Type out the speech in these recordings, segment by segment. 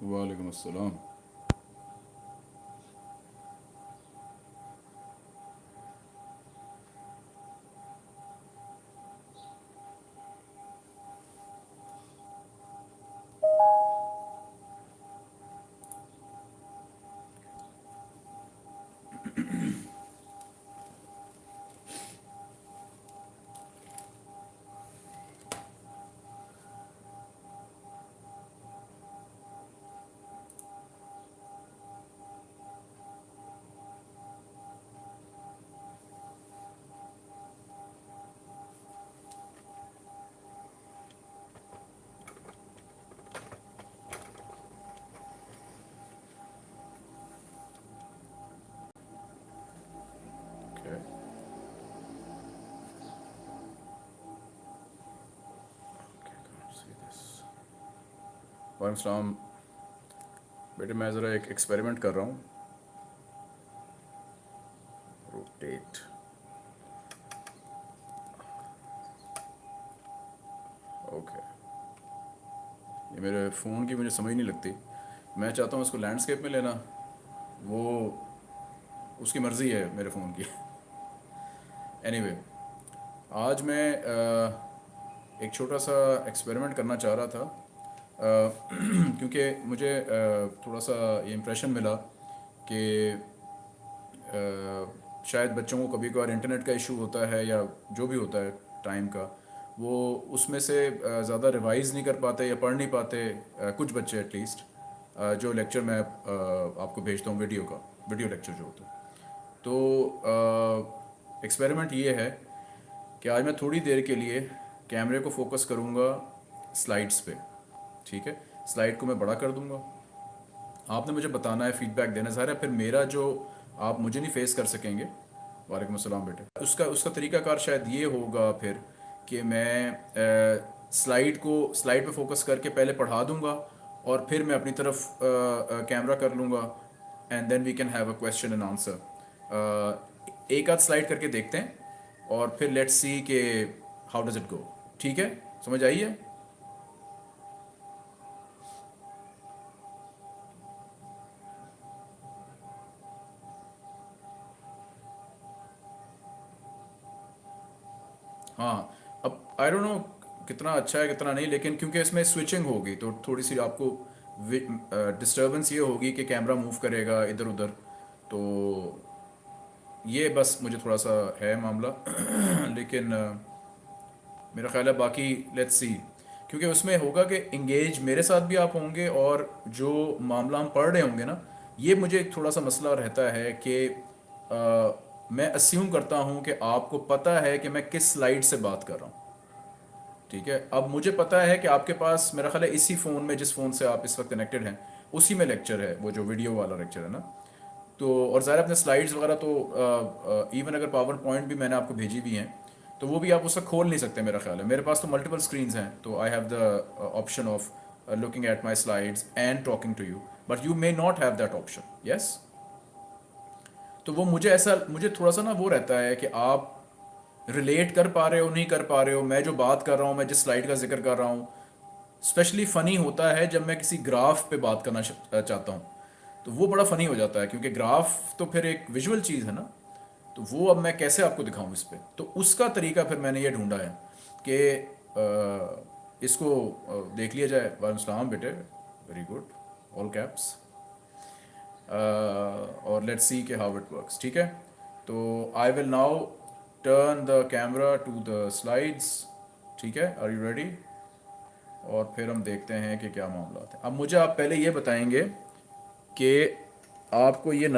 वालेकुम अस्सलाम वालेकुम सलाम बेटे मैं ज़रा एक एक्सपेरिमेंट कर रहा हूँ। रोटेट ओके ये मेरे फ़ोन की मुझे समझ नहीं लगती। मैं चाहता हूँ इसको लैंडस्केप में लेना। वो उसकी मर्ज़ी है मेरे फ़ोन की। एनीवे anyway, आज मैं एक छोटा सा एक्सपेरिमेंट करना चाह रहा था। क्योंकि मुझे थोड़ा सा ये इम्प्रेशन मिला कि शायद बच्चों को कभी कभार इंटरनेट का इशू होता है या जो भी होता है टाइम का, वो उसमें से ज़्यादा रिवाइज़ नहीं कर पाते या पढ़ नहीं पाते कुछ बच्चे एटलीस्ट जो लेक्चर मैं आपको भेजता हूँ वीडियो का वीडियो लेक्चर जो होता है। तो एक्सपेरिमेंट ये है कि आज मैं थोड़ी देर के लिए कैमरे को फोकस करूँगा स्लाइड्स पे। ठीक है? स्लाइड को मैं बड़ा कर दूँगा। आपने मुझे बताना है फीडबैक देना ज़ाहिर है, फिर मेरा जो आप मुझे नहीं फेस कर सकेंगे। वालेकुम अस्सलाम बेटे। उसका उसका तरीकाकार शायद ये होगा फिर कि मैं स्लाइड को स्लाइड पे फोकस करके पहले पढ़ा दूँगा और फिर मैं अपनी तरफ़ कैमरा कर लूँगा and then we can have a question and answer एक आध स्लाइड करके देखते हैं और फिर लेट्स सी के हाउ डज इट गो ठीक है? समझ आई है? हाँ अब आई डोंट नो कितना अच्छा है, कितना नहीं, लेकिन क्योंकि इसमें स्विचिंग होगी तो थोड़ी सी आपको डिस्टर्बेंस ये होगी कि कैमरा मूव करेगा इधर उधर तो ये बस मुझे थोड़ा सा है मामला, लेकिन मेरा ख्याल है बाकी लेट्स सी क्योंकि उसमें होगा कि इंगेज मेरे साथ भी आप होंगे और जो मामला हम पढ़ रहे होंगे ना, ये मुझे एक थोड़ा सा मसला रहता है कि मैं अस्यूम करता हूँ कि आपको पता है कि मैं किस स्लाइड से बात कर रहा हूँ। ठीक है? अब मुझे पता है कि आपके पास, मेरा ख्याल है इसी फ़ोन में, जिस फ़ोन से आप इस वक्त कनेक्टेड हैं, उसी में लेक्चर है, वो जो वीडियो वाला लेक्चर है ना। तो और ज़ाहिर अपने स्लाइड्स वगैरह तो इवन अगर पावर पॉइंट भी मैंने आपको भेजी हुई हैं तो वो भी आप उसका खोल नहीं सकते मेरा ख्याल है। मेरे पास तो मल्टीपल स्क्रीन्स हैं तो I have the option of looking at my slides and talking to you but you may not have that option yes तो वो मुझे ऐसा, मुझे थोड़ा सा ना वो रहता है कि आप रिलेट कर पा रहे हो, नहीं कर पा रहे हो। मैं जो बात कर रहा हूँ, मैं जिस स्लाइड का ज़िक्र कर रहा हूँ स्पेशली फ़नी होता है जब मैं किसी ग्राफ पे बात करना चाहता हूँ। तो वो बड़ा फ़नी हो जाता है क्योंकि ग्राफ तो फिर एक विजुअल चीज़ है ना। तो वो अब मैं कैसे आपको दिखाऊँ इस पर तो उसका तरीका फिर मैंने ये ढूंढा है कि इसको देख लिया जाए। वालेकुम बेटे। वेरी गुड ऑल कैप्स और लेट सी के हाउ इट वर्क्स ठीक है? तो I will now turn the camera to the slides ठीक है? आर यू रेडी और फिर हम देखते हैं कि क्या मामला है। अब मुझे आप पहले ये बताएँगे कि आपको ये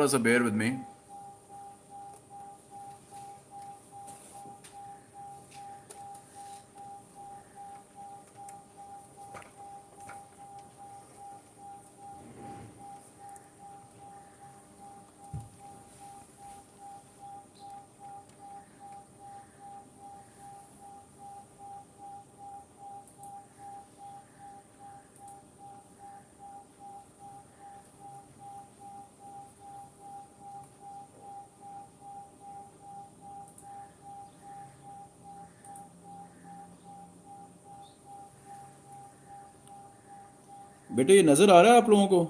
नज़र थोड़ा सा बेयर बेटे ये नज़र आ रहा है आप लोगों को?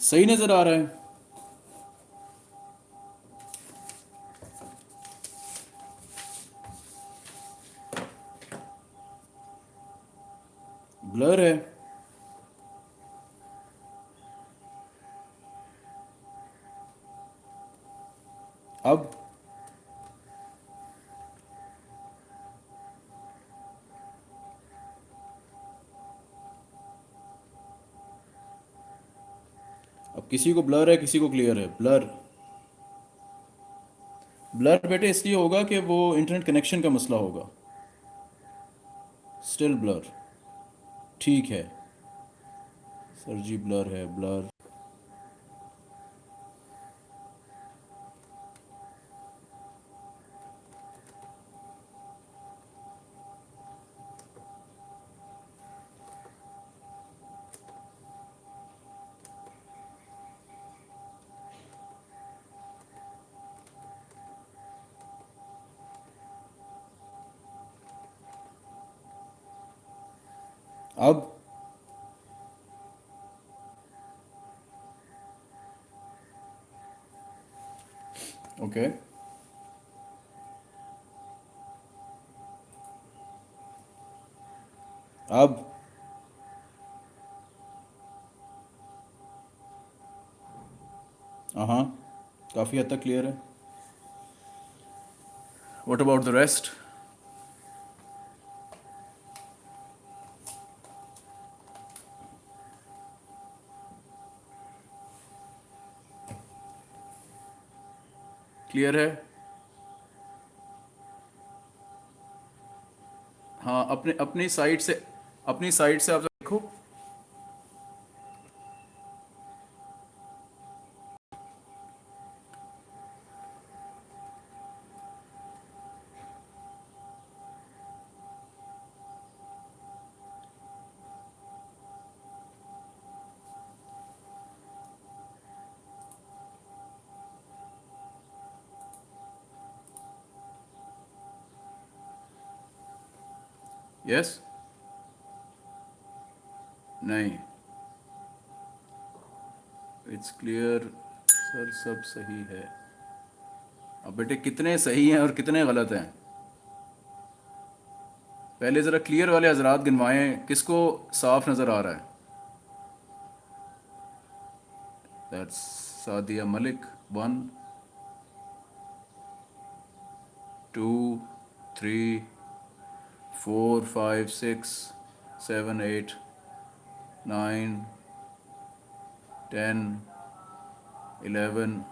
सही नज़र आ रहा है। किसी को ब्लर है, किसी को क्लियर है। ब्लर ब्लर बेटे, इसलिए होगा कि वो इंटरनेट कनेक्शन का मसला होगा। स्टिल ब्लर ठीक है। सर जी ब्लर है ब्लर अब ओके। अब हाँ काफ़ी हद तक क्लियर है। What about the rest clear है? हाँ अपने अपनी साइड से अपनी साइड से आप यस नहीं। इट्स क्लियर सर सब सही है। अब बेटे, कितने सही हैं और कितने गलत हैं? पहले ज़रा क्लियर वाले हजरात गिनवाएँ, किसको साफ़ नज़र आ रहा है? That's Sadia Malik one two three four five six seven eight nine ten eleven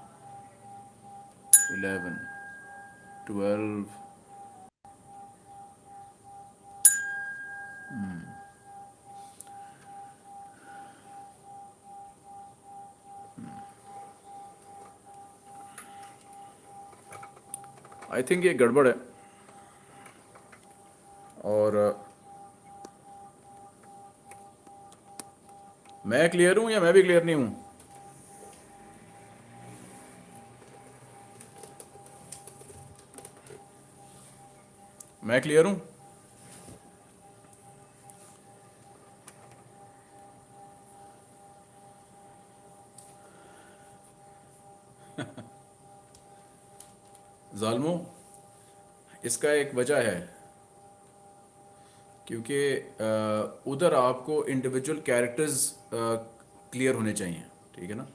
eleven twelve I think ये गड़बड़ है मैं क्लियर हूँ या मैं भी क्लियर नहीं हूँ? मैं क्लियर हूँ? जालमो, इसका एक वजह है। क्योंकि उधर आपको इंडिविजुअल कैरेक्टर्स क्लियर होने चाहिए ठीक है ना?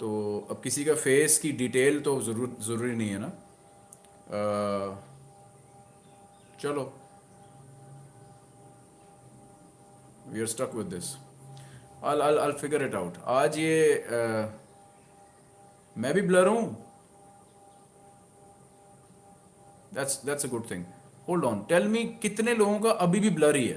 तो अब किसी का फेस की डिटेल तो ज़रूर ज़रूरी नहीं है ना? अ, चलो। We are stuck with this I'll I'll I'll figure it out. आज ये अ, मैं भी ब्लर हूँ? That's that's a good thing hold on tell me कितने लोगों का अभी भी ब्लर ही?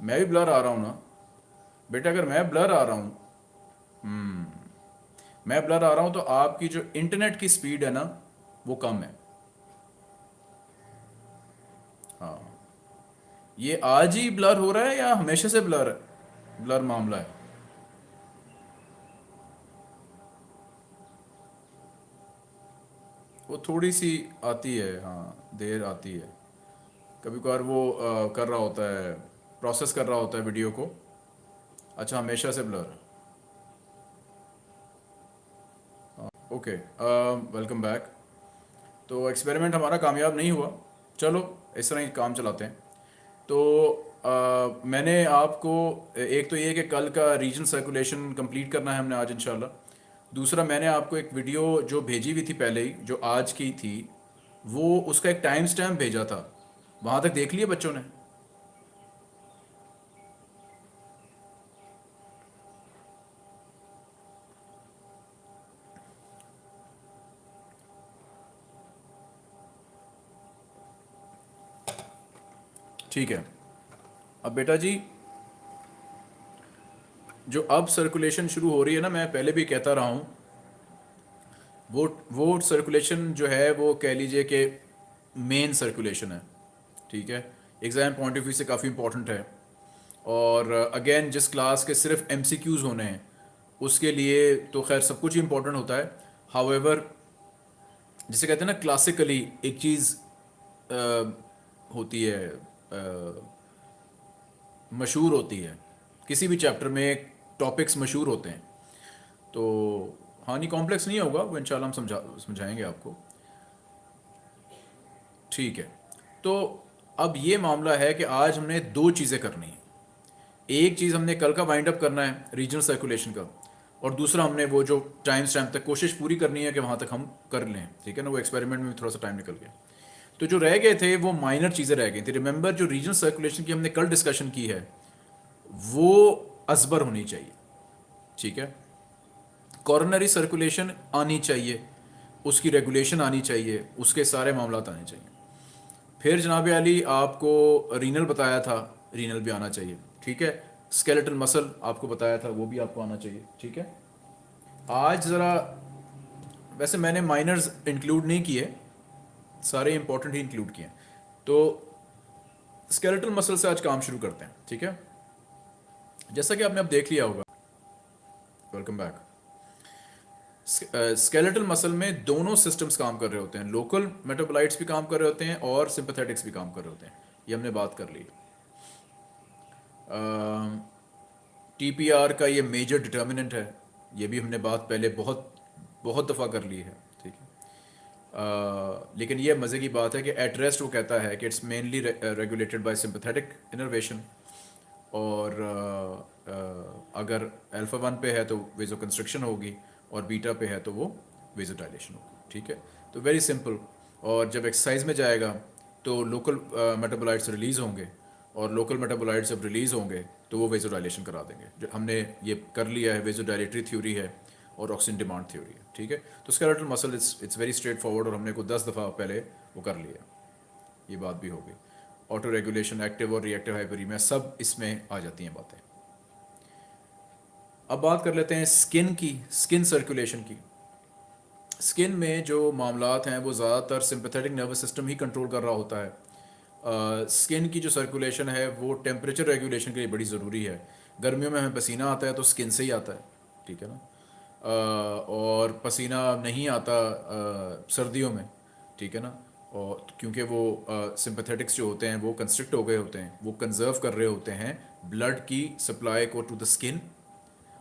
मैं भी ब्लर आ रहा हूँ ना। बेटा, अगर मैं ब्लर आ रहा हूँ मैं ब्लर आ रहा हूँ तो आपकी जो इंटरनेट की स्पीड है ना, वो कम हाँ। ये आज ही ब्लर हो रहा है या हमेशा से ब्लर है? ब्लर मामला है। वो थोड़ी सी आती है हाँ देर आती है। कभी कभार वो अ, कर रहा होता है प्रोसेस कर रहा होता है वीडियो को। अच्छा हमेशा से ब्लर ओके वेलकम बैक तो एक्सपेरिमेंट हमारा कामयाब नहीं हुआ। चलो इस तरह ही काम चलाते हैं। तो आ, मैंने आपको एक तो ये कि कल का रीजन सर्कुलेशन कंप्लीट करना है हमने आज इंशाल्लाह। दूसरा मैंने आपको एक वीडियो जो भेजी हुई थी पहले ही जो आज की थी वो उसका एक टाइम स्टैम्प भेजा था। वहाँ तक देख लिया बच्चों ने? ठीक है। अब बेटा जी, जो अब सर्कुलेशन शुरू हो रही है ना, मैं पहले भी कहता रहा हूँ, वो वो सर्कुलेशन जो है, वो कह लीजिए कि मेन सर्कुलेशन है, ठीक है। एग्ज़ाम पॉइंट ऑफ़ व्यू से काफ़ी इंपॉर्टेंट है। और अगेन जिस क्लास के सिर्फ़ एम होने हैं, उसके लिए तो खैर सब कुछ ही इंपॉर्टेंट होता है। हाउएवर जिसे कहते हैं ना क्लासिकली एक चीज़ होती है मशहूर होती है। किसी भी चैप्टर में टॉपिक्स मशहूर होते हैं। तो हानि कॉम्प्लेक्स नहीं होगा, वो इंशाल्लाह हम समझा, समझाएँगे आपको। ठीक है। तो अब ये मामला है कि आज हमने दो चीज़ें करनी है। एक चीज़ हमने कल का वाइंड अप करना है रीजनल सर्कुलेशन का, और दूसरा हमने वो जो टाइम स्टैम्प तक कोशिश पूरी करनी है कि वहाँ तक हम कर लें। ठीक है ना, वो एक्सपेरिमेंट में भी थोड़ा सा टाइम निकल गया। तो जो रह गए थे, वो माइनर चीज़ें रह गई थी। रिमेंबर जो रीजनल सर्कुलेशन की हमने कल डिस्कशन की है, वो अजबर होनी चाहिए। ठीक है? कॉर्नरी सर्कुलेशन आनी चाहिए, उसकी रेगुलेशन आनी चाहिए, उसके सारे मामला आने चाहिए। फिर जनाब अली, आपको रीनल बताया था रीनल भी आना चाहिए। ठीक है? स्केलेटल मसल आपको बताया था, वो भी आपको आना चाहिए। ठीक है? आज ज़रा, वैसे मैंने माइनर्स इंक्लूड नहीं किए सारे इंपॉर्टेंट ही इंक्लूड किए तो स्केलेटल मसल से आज काम शुरू करते हैं ठीक है? जैसा कि आपने अब देख लिया होगा वेलकम बैक स्केलेटल मसल में दोनों सिस्टम्स काम कर रहे होते हैं। लोकल मेटाबोलाइट्स भी काम कर रहे होते हैं और सिंपथेटिक्स भी काम कर रहे होते हैं। ये हमने बात कर ली। टी आर का ये मेजर डिटर्मिनेंट है। ये भी हमने बात पहले बहुत बहुत दफ़ा कर ली है। uh, लेकिन ये मज़े की बात है कि एट रेस्ट वो कहता है कि it's mainly regulated by sympathetic innervation और uh, अगर अल्फ़ा वन पे है तो वेजो कंस्ट्रक्शन होगी और बीटा पे है तो वो वेजो डायलेशन होगी ठीक है? तो वेरी सिंपल और जब एक्सरसाइज में जाएगा तो लोकल मेटाबोलाइट्स रिलीज़ होंगे और लोकल मेटाबोलाइट्स जब रिलीज़ होंगे तो वो वेजो डायलेशन करा देंगे। हमने ये कर लिया है वेजो डायलेटरी थ्योरी है और ऑक्सीजन डिमांड थ्योरी है ठीक है? तो skeletal muscle it's it's very straightforward और हमने को दस दफ़ा पहले वो कर लिया। ये बात भी होगी ऑटो रेगुलेशन एक्टिव और रिएक्टिव हाइपरीमिया सब इसमें आ जाती हैं बातें। अब बात कर लेते हैं स्किन की स्किन सर्कुलेशन की। स्किन में जो मामलात हैं वो ज़्यादातर सिंपथेटिक नर्वस सिस्टम ही कंट्रोल कर रहा होता है। स्किन uh, की जो सर्कुलेशन है वो टेम्परेचर रेगुलेशन के लिए बड़ी ज़रूरी है। गर्मियों में हमें पसीना आता है तो स्किन से ही आता है ठीक है ना? और पसीना नहीं आता सर्दियों में, ठीक है ना? और क्योंकि वो सिंपथेटिक्स जो होते हैं, वो कंस्ट्रिक्ट हो गए होते हैं, वो कंजर्व कर रहे होते हैं ब्लड की सप्लाई को टू द स्किन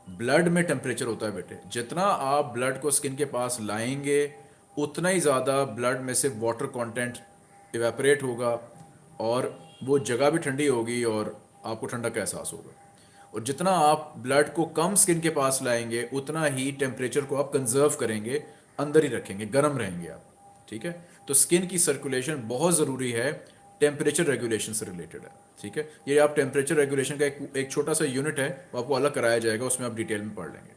ब्लड में टेम्परेचर होता है बेटे। जितना आप ब्लड को स्किन के पास लाएँगे, उतना ही ज़्यादा ब्लड में से वाटर कंटेंट इवेपरेट होगा और वो जगह भी ठंडी होगी और आपको ठंडा का एहसास होगा। और जितना आप ब्लड को कम स्किन के पास लाएँगे उतना ही टेम्परेचर को आप कंजर्व करेंगे अंदर ही रखेंगे गर्म रहेंगे आप ठीक है? तो स्किन की सर्कुलेशन बहुत ज़रूरी है टेम्परेचर रेगुलेशन से रिलेटेड है ठीक है? ये आप टेम्परेचर रेगुलेशन का एक एक छोटा सा यूनिट है वो आपको अलग कराया जाएगा उसमें आप डिटेल में पढ़ लेंगे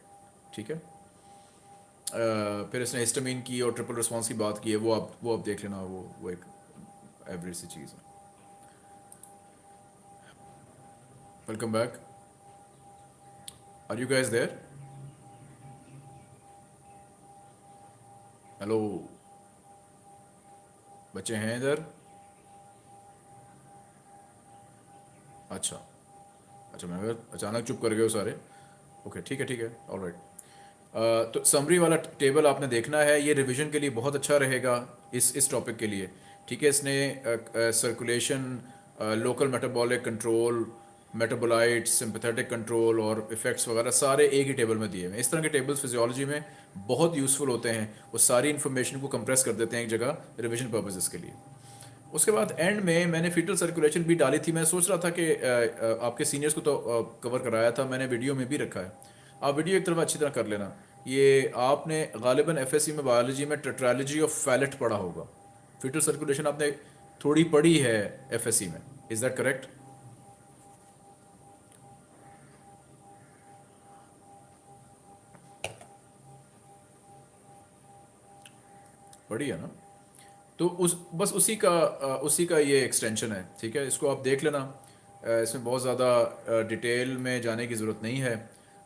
ठीक है? uh, फिर इसने हिस्टामिन की और ट्रिपल रिस्पॉन्स की बात की है वो आप वो आप देख लेना वो वो एक एवरेज सी चीज़ है। Welcome back Are you guys there? Hello बच्चे हैं इधर? अच्छा। अच्छा मैं अगर अचानक चुप कर गए सारे। ओके ठीक है ठीक है ऑल राइट तो समरी वाला टेबल आपने देखना है, ये रिवीजन के लिए बहुत अच्छा रहेगा इस इस टॉपिक के लिए। ठीक है, इसने circulation local metabolic control metabolite sympathetic control और इफ़ेक्ट्स वगैरह सारे एक ही टेबल में दिए हुए हैं। इस तरह के टेबल्स फिजियोलॉजी में बहुत यूज़फुल होते हैं। वो सारी इन्फॉर्मेशन को कंप्रेस कर देते हैं एक जगह रिविजन पर्पजेज़ के लिए। उसके बाद एंड में मैंने फीटल सर्कुलेशन भी डाली थी। मैं सोच रहा था कि आपके सीनियर्स को तो कवर कराया था। मैंने वीडियो में भी रखा है। आप वीडियो एक तरफ़ अच्छी तरह कर लेना। ये आपने गालिबा एफ़ में बायोलॉजी में टेट्रालॉजी ऑफ़ फैलेट पढ़ा होगा। फीटल सर्कुलेशन आपने थोड़ी पढ़ी है एफ़ में। इज़ दैट करेक्ट है ना। तो उस, बस उसी का उसी का ये एक्सटेंशन है, ठीक है? इसको आप देख लेना। इसमें बहुत ज़्यादा डिटेल में जाने की ज़रूरत नहीं है।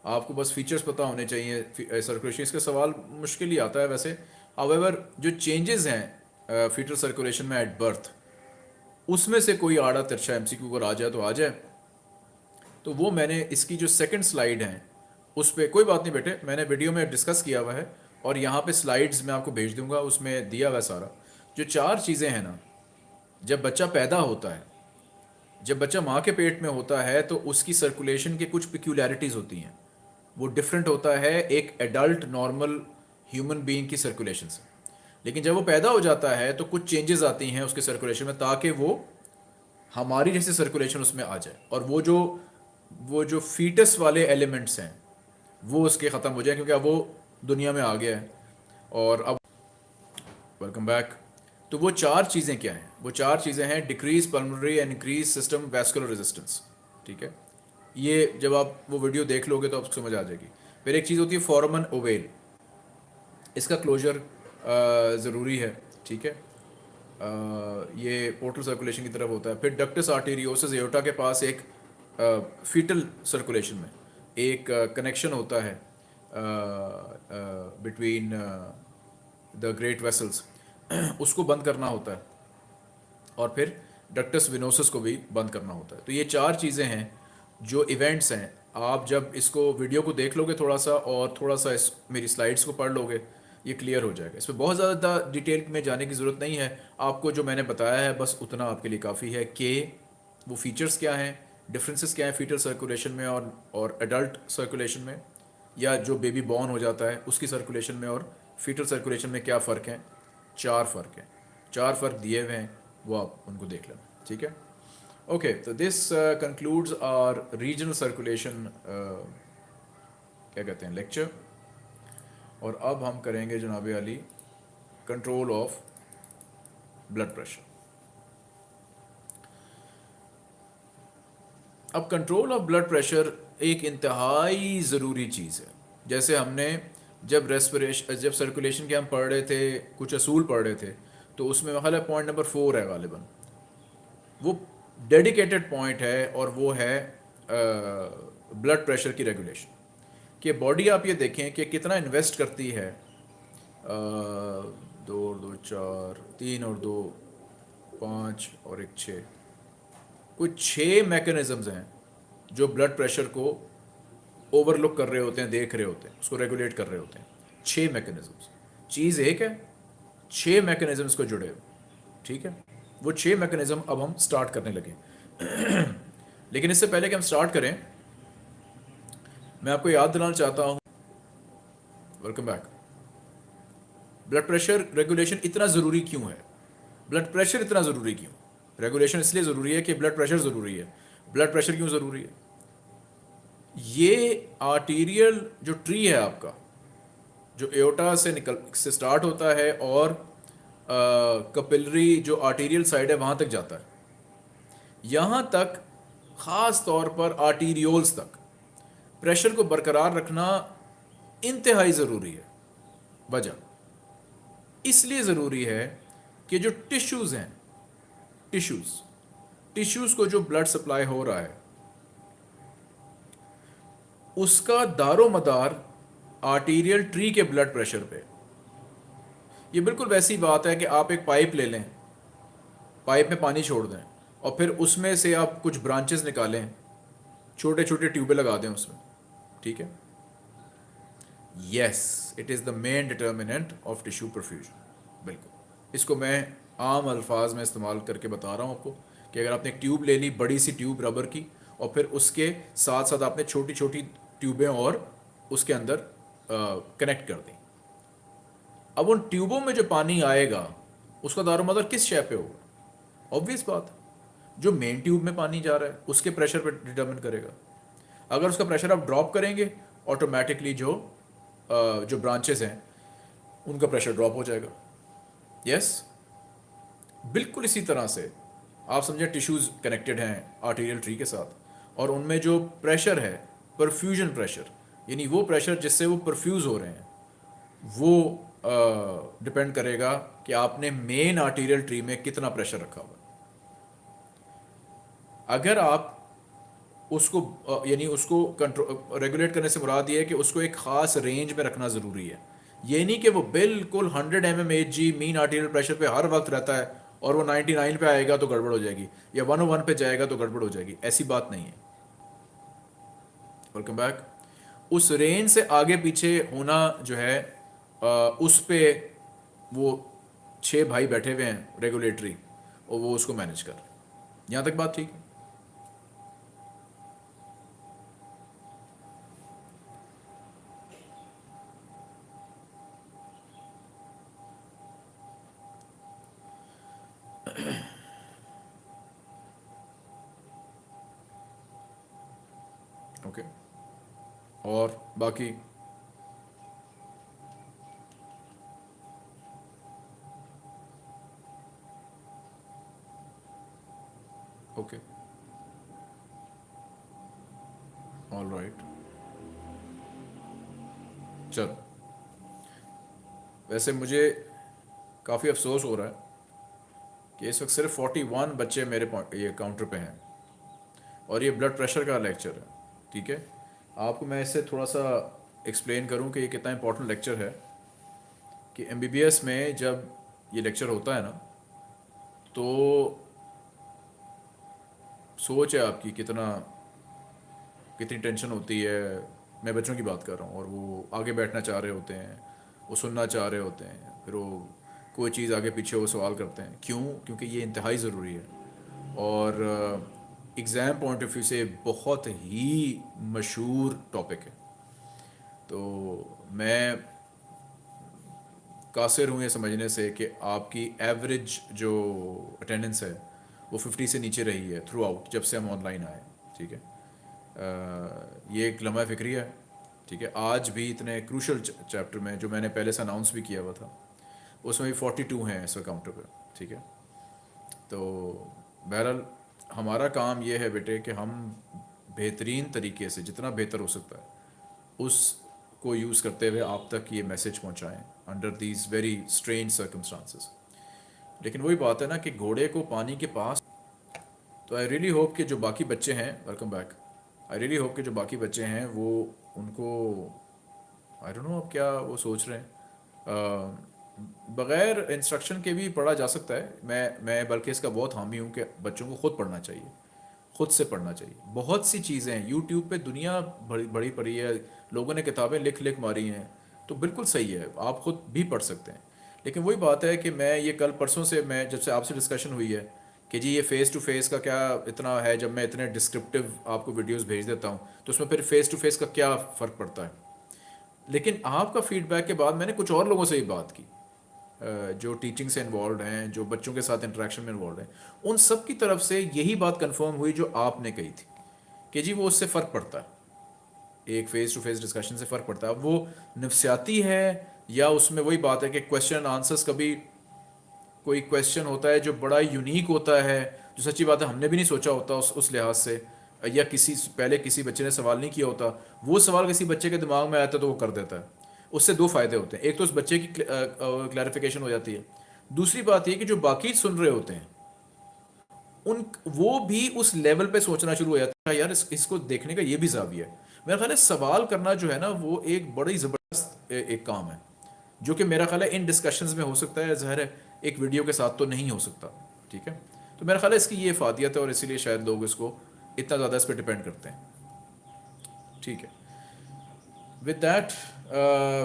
आपको बस फीचर्स पता होने चाहिए सर्कुलेशन इसका सवाल मुश्किल ही आता है वैसे। अवेवर जो चेंजेस हैं फीटर सर्कुलेशन में एट बर्थ उसमें से कोई आड़ा तिरछा एम सी अगर आ जाए तो आ जाए। तो वो मैंने, इसकी जो सेकंड स्लाइड है, उस पर कोई बात नहीं बेटे, मैंने वीडियो में डिस्कस किया हुआ है। और यहाँ पे स्लाइड्स मैं आपको भेज दूँगा, उसमें दिया हुआ सारा। जो चार चीज़ें हैं ना, जब बच्चा पैदा होता है, जब बच्चा माँ के पेट में होता है तो उसकी सर्कुलेशन के कुछ पिक्यूलरिटीज़ होती हैं। वो डिफरेंट होता है एक एडल्ट नॉर्मल ह्यूमन बीइंग की सर्कुलेशन से। लेकिन जब वो पैदा हो जाता है तो कुछ चेंजेस आती हैं उसके सर्कुलेशन में, ताकि वो हमारी जैसे सर्कुलेशन उसमें आ जाए। और वो जो वो जो फीटस वाले एलिमेंट्स हैं, वो उसके ख़त्म हो जाए, क्योंकि अब वो दुनिया में आ गया है। और अब वेलकम बैक तो वो चार चीज़ें क्या हैं? वो चार चीज़ें हैं decrease pulmonary and increase system vascular resistance ठीक है? ये जब आप वो वीडियो देख लोगे तो आपको समझ आ जाएगी। फिर एक चीज़ होती है फॉर्मन ओवेल इसका क्लोजर ज़रूरी है। ठीक है? आ, ये पोर्टल सर्कुलेशन की तरफ़ होता है। फिर डक्टस आर्टेरियोसिस एयोटा के पास एक आ, फीटल सर्कुलेशन में एक कनेक्शन होता है। बिटवीन द ग्रेट वेसल्स उसको बंद करना होता है। और फिर डक्टस विनोसस को भी बंद करना होता है। तो ये चार चीज़ें हैं जो इवेंट्स हैं। आप जब इसको वीडियो को देख लोगे थोड़ा सा और थोड़ा सा इस मेरी स्लाइड्स को पढ़ लोगे, ये क्लियर हो जाएगा। इसमें बहुत ज़्यादा डिटेल में जाने की ज़रूरत नहीं है। आपको जो मैंने बताया है, बस उतना आपके लिए काफ़ी है कि वो फीचर्स क्या हैं डिफरेंसेस क्या हैं फीटर सर्कुलेशन में और और एडल्ट सर्कुलेशन में। या जो बेबी बॉर्न हो जाता है, उसकी सर्कुलेशन में और फीटल सर्कुलेशन में क्या फ़र्क है? चार फ़र्क हैं। चार फ़र्क दिए हुए हैं, वो आप उनको देख लेना, ठीक है? ओके तो this concludes our regional circulation क्या कहते हैं लेक्चर और अब हम करेंगे जनाब Ali control of blood pressure अब कंट्रोल ऑफ़ ब्लड प्रेशर एक इंतहाई ज़रूरी चीज़ है। जैसे हमने जब रेस्परेशन जब सर्कुलेशन के हम पढ़ रहे थे कुछ असूल पढ़ रहे थे तो उसमें ख्याल पॉइंट नंबर फोर है गालिबा। वो डेडिकेटेड पॉइंट है और वो है ब्लड प्रेशर की रेगुलेशन कि बॉडी आप ये देखें कि कितना इन्वेस्ट करती है। आ, दो और दो चार तीन और दो पाँच और एक छः। कुछ छः मैकेनिज़म्स हैं। जो ब्लड प्रेशर को ओवरलुक कर रहे होते हैं, देख रहे होते हैं, उसको रेगुलेट कर रहे होते हैं। छः मैकेनिज़म्स चीज़ एक है छः मैकेनिज़म्स को जुड़े ठीक है? वो छः मैकेनिज़्म अब हम स्टार्ट करने लगे लेकिन इससे पहले कि हम स्टार्ट करें, मैं आपको याद दिलाना चाहता हूँ। Welcome back blood pressure regulation इतना ज़रूरी क्यों है? ब्लड प्रेशर इतना ज़रूरी क्यों? रेगुलेशन इसलिए ज़रूरी है कि ब्लड प्रेशर ज़रूरी है। ब्लड प्रेशर क्यों ज़रूरी है? ये आर्टीरियल जो ट्री है आपका, जो एओटा से निकल, से स्टार्ट होता है और कपिलरी जो आर्टीरियल साइड है, वहाँ तक जाता है। यहाँ तक, ख़ास तौर पर आर्टीरियोल्स तक प्रेशर को बरकरार रखना इंतहाई ज़रूरी है। वजह इसलिए ज़रूरी है कि जो टिश्यूज़ हैं टिश्यूज़ टिश्यूज़ को जो ब्लड सप्लाई हो रहा है उसका दारो मदार आर्टीरियल ट्री के ब्लड प्रेशर पे। ये बिल्कुल वैसी बात है कि आप एक पाइप ले लें पाइप में पानी छोड़ दें और फिर उसमें से आप कुछ ब्रांचेस निकालें छोटे छोटे ट्यूबे लगा दें उसमें, ठीक है? Yes it is the main determinant of tissue perfusion बिल्कुल। इसको मैं आम अल्फाज में इस्तेमाल करके बता रहा हूँ आपको कि अगर आपने एक ट्यूब ले ली, बड़ी सी ट्यूब रबर की, और फिर उसके साथ साथ आपने छोटी छोटी ट्यूबें और उसके अंदर कनेक्ट कर दें। अब उन ट्यूबों में जो पानी आएगा, उसका दारो दारोमदार किस शय पे होगा? ऑब्वियस बात। जो मेन ट्यूब में पानी जा रहा है, उसके प्रेशर पर डिटर्मिन करेगा। अगर उसका प्रेशर आप ड्रॉप करेंगे ऑटोमेटिकली जो जो ब्रांचेस हैं, उनका प्रेशर ड्रॉप हो जाएगा। यस बिल्कुल इसी तरह से, आप समझें टिश्यूज़ कनेक्टेड हैं आर्टीरियल ट्री के साथ, और उनमें जो प्रेशर है परफ्यूजन प्रेशर यानी वो प्रेशर जिससे वो परफ्यूज़ हो रहे हैं, वो डिपेंड करेगा कि आपने मेन आर्टीरियल ट्री में कितना प्रेशर रखा हुआ अगर आप उसको यानी उसको कंट्रोल रेगुलेट करने से मुराद ये है कि उसको एक ख़ास रेंज में रखना ज़रूरी है। ये नहीं कि वो बिल्कुल 100 M M H G mean arterial pressure पे हर वक्त रहता है और वो 99 पे आएगा तो गड़बड़ हो जाएगी या 101 पे जाएगा तो गड़बड़ हो जाएगी। ऐसी बात नहीं है। वेलकम बैक उस रेंज से आगे पीछे होना जो है आ, उस पे वो छः भाई बैठे हुए हैं रेगुलेटरी और वो उसको मैनेज कर यहाँ तक बात ठीक है? और बाकी ओके। ऑल राइट चलो। वैसे मुझे काफ़ी अफसोस हो रहा है कि इस वक्त सिर्फ़ 41 बच्चे मेरे ये काउंटर पे हैं। और ये ब्लड प्रेशर का लेक्चर है, ठीक है? आपको मैं इससे थोड़ा सा एक्सप्लेन करूँ कि ये कितना इम्पोर्टेंट लेक्चर है कि एमबीबीएस में जब ये लेक्चर होता है ना तो सोच है आपकी कितना, कितनी टेंशन होती है। मैं बच्चों की बात कर रहा हूँ और वो आगे बैठना चाह रहे होते हैं, वो सुनना चाह रहे होते हैं, फिर वो कोई चीज़ आगे पीछे वो सवाल करते हैं। क्यों? क्योंकि ये इंतहाई ज़रूरी है और एग्ज़ाम पॉइंट ऑफ़ व्यू से बहुत ही मशहूर टॉपिक है। तो मैं कासिर हूँ ये समझने से कि आपकी एवरेज जो अटेंडेंस है वो 50 से नीचे रही है थ्रू आउट जब से हम ऑनलाइन आए ठीक है? आ, ये एक लम्हा फ़िक्री है ठीक है? आज भी इतने क्रूशल चैप्टर में जो मैंने पहले से अनाउंस भी किया हुआ था उसमें भी फोर्टी टू हैं इस काउंटर पर ठीक है? तो बहरहाल हमारा काम ये है बेटे कि हम बेहतरीन तरीके से, जितना बेहतर हो सकता है उस को यूज़ करते हुए आप तक ये message पहुंचाएँ under these very strange circumstances लेकिन वही बात है ना कि घोड़े को पानी के पास तो आई रियली होप कि जो बाकी बच्चे हैं welcome back I really hope कि जो बाकी बच्चे हैं, वो उनको आई डोंट नो अब क्या वो सोच रहे हैं बग़ैर इंस्ट्रक्शन के भी पढ़ा जा सकता है। मैं मैं बल्कि इसका बहुत हामी हूँ कि बच्चों को ख़ुद पढ़ना चाहिए, ख़ुद से पढ़ना चाहिए। बहुत सी चीज़ें हैं। यूट्यूब पे दुनिया बड़ी बड़ी पड़ी है। लोगों ने किताबें लिख लिख मारी हैं। तो बिल्कुल सही है। आप ख़ुद भी पढ़ सकते हैं। लेकिन वही बात है कि मैं ये कल परसों से मैं, जब से आपसे डिस्कशन हुई है कि जी ये फ़ेस टू फेस का क्या इतना है, जब मैं इतने डिस्क्रिप्टिव आपको वीडियोज़ भेज देता हूँ तो उसमें फिर फ़ेस टू फेस का क्या फ़र्क पड़ता है? लेकिन आपका फीडबैक के बाद मैंने कुछ और लोगों से ही बात की। जो टीचिंग से इन्वॉल्व हैं, जो बच्चों के साथ इंटरेक्शन में इन्वॉल्व हैं, उन सब की तरफ़ से यही बात कंफर्म हुई जो आपने कही थी कि जी वो उससे फ़र्क पड़ता है। एक फेस टू फेस डिस्कशन से फ़र्क पड़ता है। वो नफसियाती है या उसमें वही बात है कि क्वेश्चन आंसर्स कभी कोई क्वेश्चन होता है जो बड़ा यूनिक होता है, जो सच्ची बात है, हमने भी नहीं सोचा होता उस उस लिहाज से, या किसी, पहले किसी बच्चे ने सवाल नहीं किया होता, वो सवाल किसी बच्चे के दिमाग में आता है तो वो कर देता है। उससे दो फ़ायदे होते हैं। एक तो उस बच्चे की क्लैरिफिकेशन हो जाती है। दूसरी बात यह कि जो बाकी सुन रहे होते हैं उन वो भी उस लेवल पे सोचना शुरू हो जाता है यार इस, इसको देखने का ये भी जाविया है। मेरा ख्याल है सवाल करना जो है ना वो एक बड़ी ज़बरदस्त एक काम है जो कि मेरा ख्याल है इन डिस्कशंस में हो सकता है ज़ाहिर है एक वीडियो के साथ तो नहीं हो सकता ठीक है? तो मेरा ख्याल है इसकी ये फादियत है और इसीलिए शायद लोग इसको इतना ज़्यादा इस पर डिपेंड करते हैं ठीक है? With that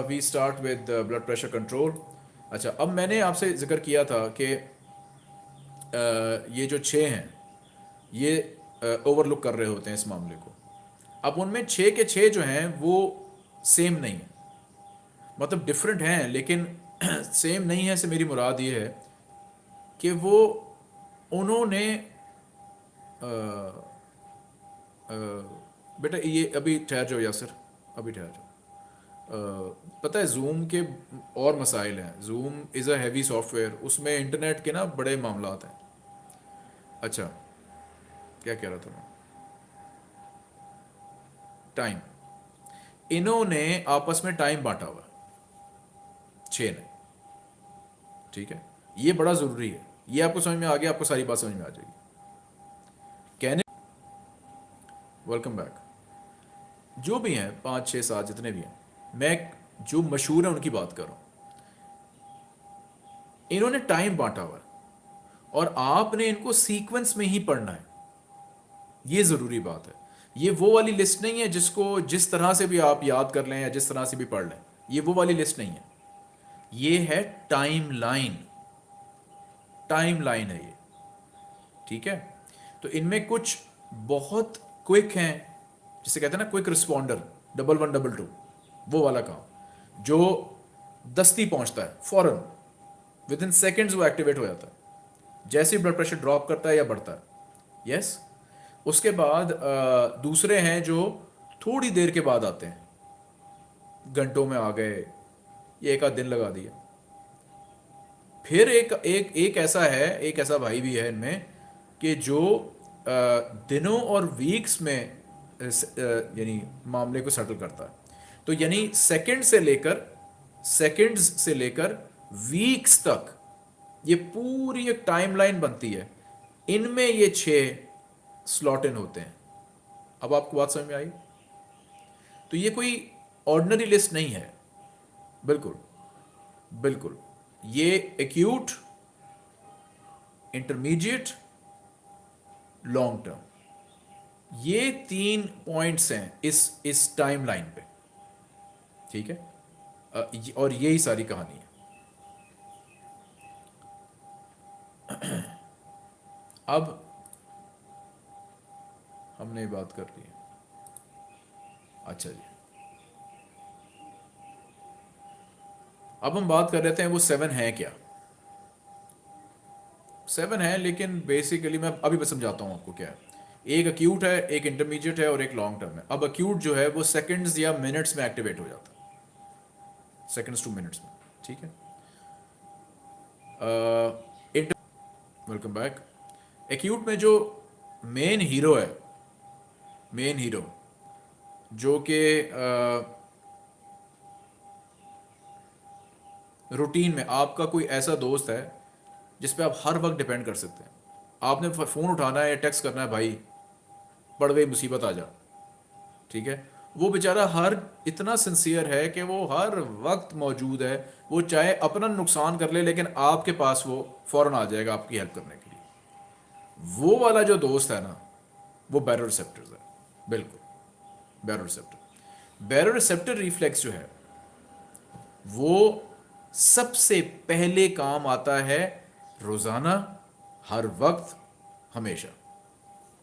we start with blood pressure control अच्छा अब मैंने आपसे ज़िक्र किया था कि uh, ये जो छः हैं ये ओवरलुक uh, कर रहे होते हैं इस मामले को। अब उनमें छः के छः जो हैं वो सेम नहीं है। मतलब डिफरेंट हैं लेकिन सेम नहीं है से मेरी मुराद ये है कि वो उन्होंने बेटा ये अभी ठहर जाओ यासर अभी ठहर जाओ। पता है जूम के और मसाइल हैं। Zoom is a heavy software उसमें इंटरनेट के ना बड़े मामला हैं। अच्छा क्या कह रहा था मैं? टाइम इन्होंने आपस में टाइम बांटा हुआ छ ने। ठीक है? ये बड़ा ज़रूरी है। ये आपको समझ में आ गया, आपको सारी बात समझ में आ जाएगी। कहने वेलकम बैक जो भी हैं, पाँच, छह, सात जितने भी हैं मैं जो मशहूर है, उनकी बात कर। रहा हूँ इन्होंने टाइम बांटा हुआ और आपने इनको सीक्वेंस में ही पढ़ना है। ये ज़रूरी बात है। ये वो वाली लिस्ट नहीं है जिसको जिस तरह से भी आप याद कर लें या जिस तरह से भी पढ़ लें, ये वो वाली लिस्ट नहीं है। ये है टाइम लाइन टाइम लाइन है ये। ठीक है? तो इनमें कुछ बहुत क्विक हैं, जिसे कहते हैं ना quick responder double one double two वो वाला काम, जो दस्ती पहुँचता है, फॉरन विद इन सेकेंड्स वो एक्टिवेट हो जाता है। जैसे ब्लड प्रेशर ड्रॉप करता है या बढ़ता है। यस उसके बाद दूसरे हैं जो थोड़ी देर के बाद आते हैं। घंटों में आ गए, ये एक आध दिन लगा दिया। फिर एक एक एक ऐसा है, एक ऐसा भाई भी है इनमें, कि जो दिनों और वीक्स में यानी मामले को सेटल करता है। तो यानी सेकंड से लेकर सेकंड्स से लेकर वीक्स तक, ये पूरी एक टाइमलाइन बनती है। इनमें ये छह स्लॉट इन होते हैं। अब आपको बात समझ में आई? तो ये कोई ऑर्डनरी लिस्ट नहीं है। बिल्कुल बिल्कुल। ये एक्यूट इंटरमीडिएट लॉन्ग टर्म ये तीन पॉइंट्स हैं इस इस टाइम लाइन पे। ठीक है? और यही सारी कहानी है। अब हमने बात कर ली अच्छा जी। अब हम बात कर रहे थे वो सेवन है क्या? सेवन है, लेकिन बेसिकली मैं अभी मैं समझाता हूँ आपको क्या है। एक अक्यूट है, एक इंटरमीडिएट है और एक लॉन्ग टर्म है। अब अक्यूट जो है वो सेकंड्स या मिनट्स में एक्टिवेट हो जाता है। सेकंड्स टू मिनट्स में ठीक है? इट वेलकम बैक एक्यूट में जो मेन हीरो है मेन हीरो जो कि रूटीन में आपका कोई ऐसा दोस्त है, जिस पे आप हर वक्त डिपेंड कर सकते हैं। आपने फ़ोन उठाना है या टेक्स्ट करना है, भाई, पड़ गई मुसीबत, आ जा। ठीक है? वो बेचारा हर इतना सिंसियर है कि वो हर वक्त मौजूद है। वो चाहे अपना नुकसान कर ले, लेकिन आपके पास वो फ़ौरन आ जाएगा आपकी हेल्प करने के लिए। वो वाला जो दोस्त है ना, वो बैरो रिसेप्टर्स है। बिल्कुल baroreceptor baroreceptor reflex जो है, वो सबसे पहले काम आता है रोज़ाना, हर वक्त, हमेशा।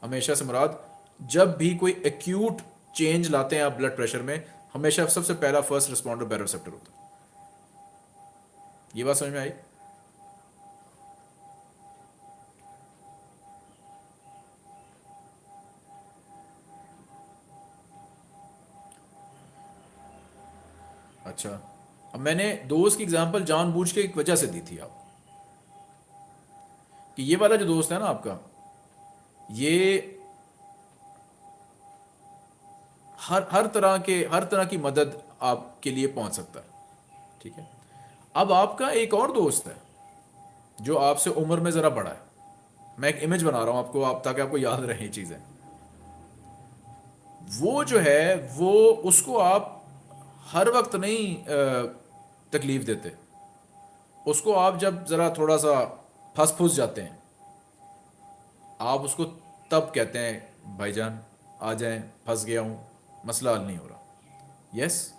हमेशा से मुराद, जब भी कोई एक्यूट चेंज लाते हैं आप ब्लड प्रेशर में, हमेशा सबसे पहला फ़र्स्ट रिस्पॉन्डर बैरोसेप्टर होता है। ये बात समझ में आई? अच्छा अब मैंने दोस्त की एग्जांपल जानबूझ के एक वजह से दी थी आपको कि ये वाला जो दोस्त है ना आपका, ये हर हर तरह के, हर तरह की मदद आपके लिए पहुँच सकता है। ठीक है? अब आपका एक और दोस्त है, जो आपसे उम्र में ज़रा बड़ा है। मैं एक इमेज बना रहा हूँ आपको, आप, ताकि आपको याद रहे चीज़ें। वो जो है, वो, उसको आप हर वक्त नहीं तकलीफ़ देते। उसको आप जब ज़रा थोड़ा सा फंस फूस जाते हैं, आप उसको तब कहते हैं, भाईजान, आ जाएँ, फंस गया हूँ मसला हल नहीं हो रहा। यस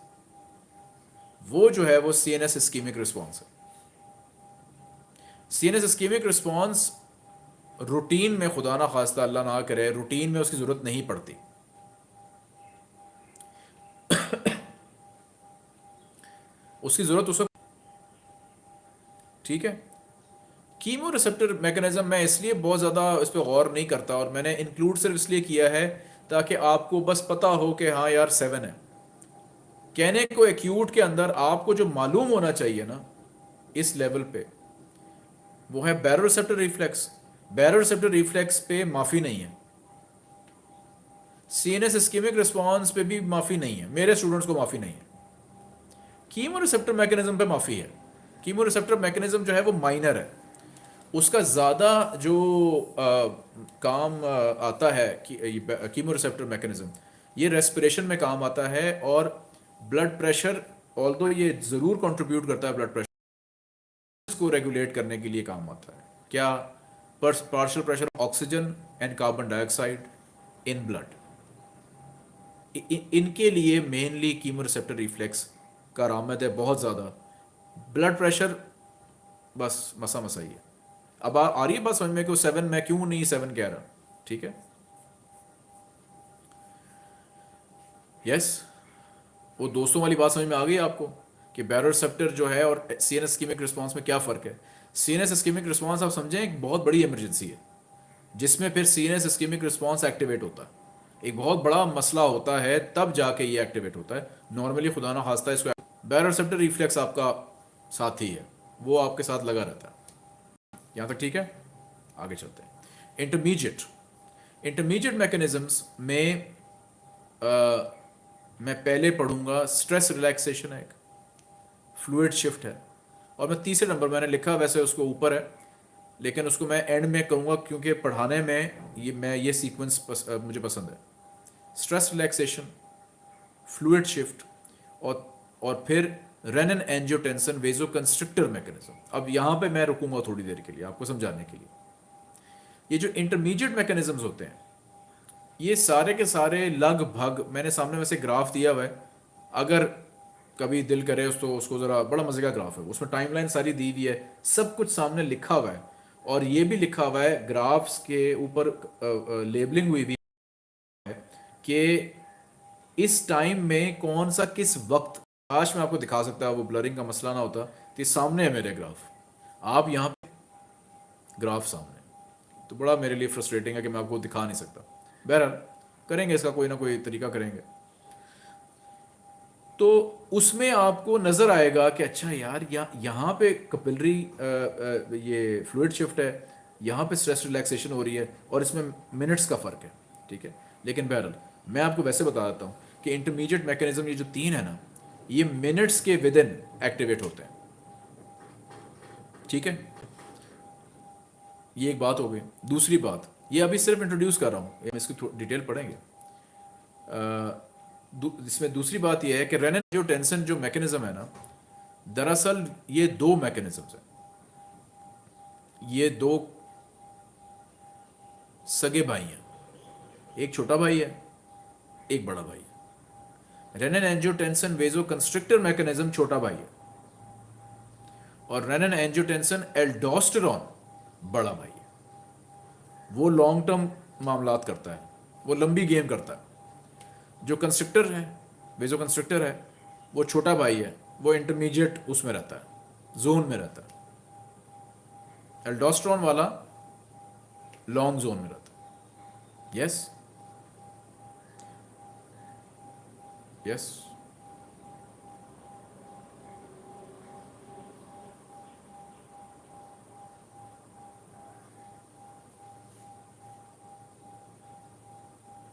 वो जो है, वो C N S ischemic response है। C N S ischemic response routine में खुदा ना खास्ता, अल्लाह ना करे रूटीन में उसकी ज़रूरत नहीं पड़ती। उसकी ज़रूरत उस ठीक है? कीमो रिसेप्टर मैकेनिज्म मैं इसलिए बहुत ज़्यादा इस पर गौर नहीं करता और मैंने इंक्लूड सिर्फ़ इसलिए किया है ताकि आपको बस पता हो कि हाँ यार सेवन है। कहने को एक्यूट के अंदर आपको जो मालूम होना चाहिए ना, इस लेवल पे, वो है baroreceptor reflex baroreceptor reflex पे माफ़ी नहीं है। C N S ischemic response पे भी माफ़ी नहीं है। मेरे स्टूडेंट्स को माफ़ी नहीं है। कीमो रिसेप्टर मैकेनिज्म पे माफ़ी है। कीमो रिसेप्टर मैकेनिज्म जो है वो माइनर है। उसका ज़्यादा जो आ, काम आता है कीमो रिसेप्टर मैकेनिज्म ये रेस्पिरेशन में काम आता है और ब्लड प्रेशर ऑल ये ज़रूर कंट्रीब्यूट करता है ब्लड प्रेशर को रेगुलेट करने के लिए काम आता है। क्या partial pressure oxygen and carbon dioxide in blood इनके लिए मेनली कीमो रिसेप्टर रिफ्लेक्स का आरामद है बहुत ज़्यादा। ब्लड प्रेशर बस मसा मसा ही है। अब आ, आ रही है बात समझ में कि सेवन मैं क्यों नहीं सेवन कह रहा? ठीक है? यस वो दोस्तों वाली बात समझ में आ गई आपको कि बैरोसेप्टर जो है और सी एन स्कीमिक रिस्पॉन्स में क्या फ़र्क है? सी एन स्कीमिक रिस्पॉन्स आप समझें एक बहुत बड़ी इमरजेंसी है जिसमें फिर C N ischemic response activate होता है। एक बहुत बड़ा मसला होता है तब जाके ये एक्टिवेट होता है। नॉर्मली खुदा ना खास्ता इसको बैरोसेप्टर रिफ्लेक्स आपका साथी है वो आपके साथ लगा रहता है। यहाँ तक ठीक है? आगे चलते हैं। इंटरमीडिएट इंटरमीडिएट मैकेनिज्म्स में आ, मैं पहले पढ़ूँगा स्ट्रेस रिलैक्सेशन है एक। फ्लूड शिफ्ट है। और मैं तीसरे नंबर मैंने लिखा वैसे उसको ऊपर है। लेकिन उसको मैं एंड में करूँगा क्योंकि पढ़ाने में ये मैं ये सीक्वेंस पस, मुझे पसंद है। स्ट्रेस रिलैक्सेशन फ्लूड शिफ्ट और और फिर renin angiotensin vasoconstrictor mechanism अब यहाँ पे मैं रुकूँगा थोड़ी देर के लिए, आपको समझाने के लिए। ये जो इंटरमीडिएट मैकेनिज्म्स होते हैं, ये सारे के सारे लगभग, मैंने सामने वैसे ग्राफ दिया हुआ है। अगर कभी दिल करे तो उसको ज़रा बड़ा मज़े का ग्राफ है। उसमें टाइमलाइन सारी दी हुई है, सब कुछ सामने लिखा हुआ है। और ये भी लिखा हुआ है ग्राफ्स के ऊपर लेबलिंग हुई हुई है कि इस टाइम में कौन सा किस वक्त काश मैं आपको दिखा सकता वो ब्लरिंग का मसला ना होता तो सामने है मेरे ग्राफ आप यहाँ पे ग्राफ सामने तो बड़ा मेरे लिए फ्रस्ट्रेटिंग है कि मैं आपको दिखा नहीं सकता। बहरहाल करेंगे इसका कोई ना कोई तरीका करेंगे। तो उसमें आपको नज़र आएगा कि अच्छा यार या, यहाँ पे कपिलरी ये फ्लूड शिफ्ट है यहाँ पे स्ट्रेस रिलैक्सेशन हो रही है और इसमें मिनट्स का फ़र्क है ठीक है? लेकिन बहरहाल मैं आपको वैसे बता देता हूँ कि इंटरमीडिएट मैकेनिज्म ये जो तीन है ना ये मिनट्स के विद इन एक्टिवेट होते हैं। ठीक है? ये एक बात हो गई। दूसरी बात, ये अभी सिर्फ़ इंट्रोड्यूस कर रहा हूँ। इसकी डिटेल पढ़ेंगे। इसमें दूसरी बात यह है कि रेनन जो टेंशन जो मैकेनिज्म है ना, दरअसल ये दो मैकेनिज्म्स हैं। ये दो सगे भाई हैं। एक छोटा भाई है, एक बड़ा भाई renin angiotensin vasoconstrictor mechanism छोटा भाई है और रेनन एंजियोटेंसन एल्डोस्टेरॉन बड़ा भाई है वो लॉन्ग टर्म मामलात करता है वो लंबी गेम करता है जो कंस्ट्रक्टर है वेजो कंस्ट्रक्टर है वो छोटा भाई है वो इंटरमीडिएट उसमें रहता है जोन में रहता है एल्डोस्ट्रॉन वाला लॉन्ग जोन में रहता है yes yes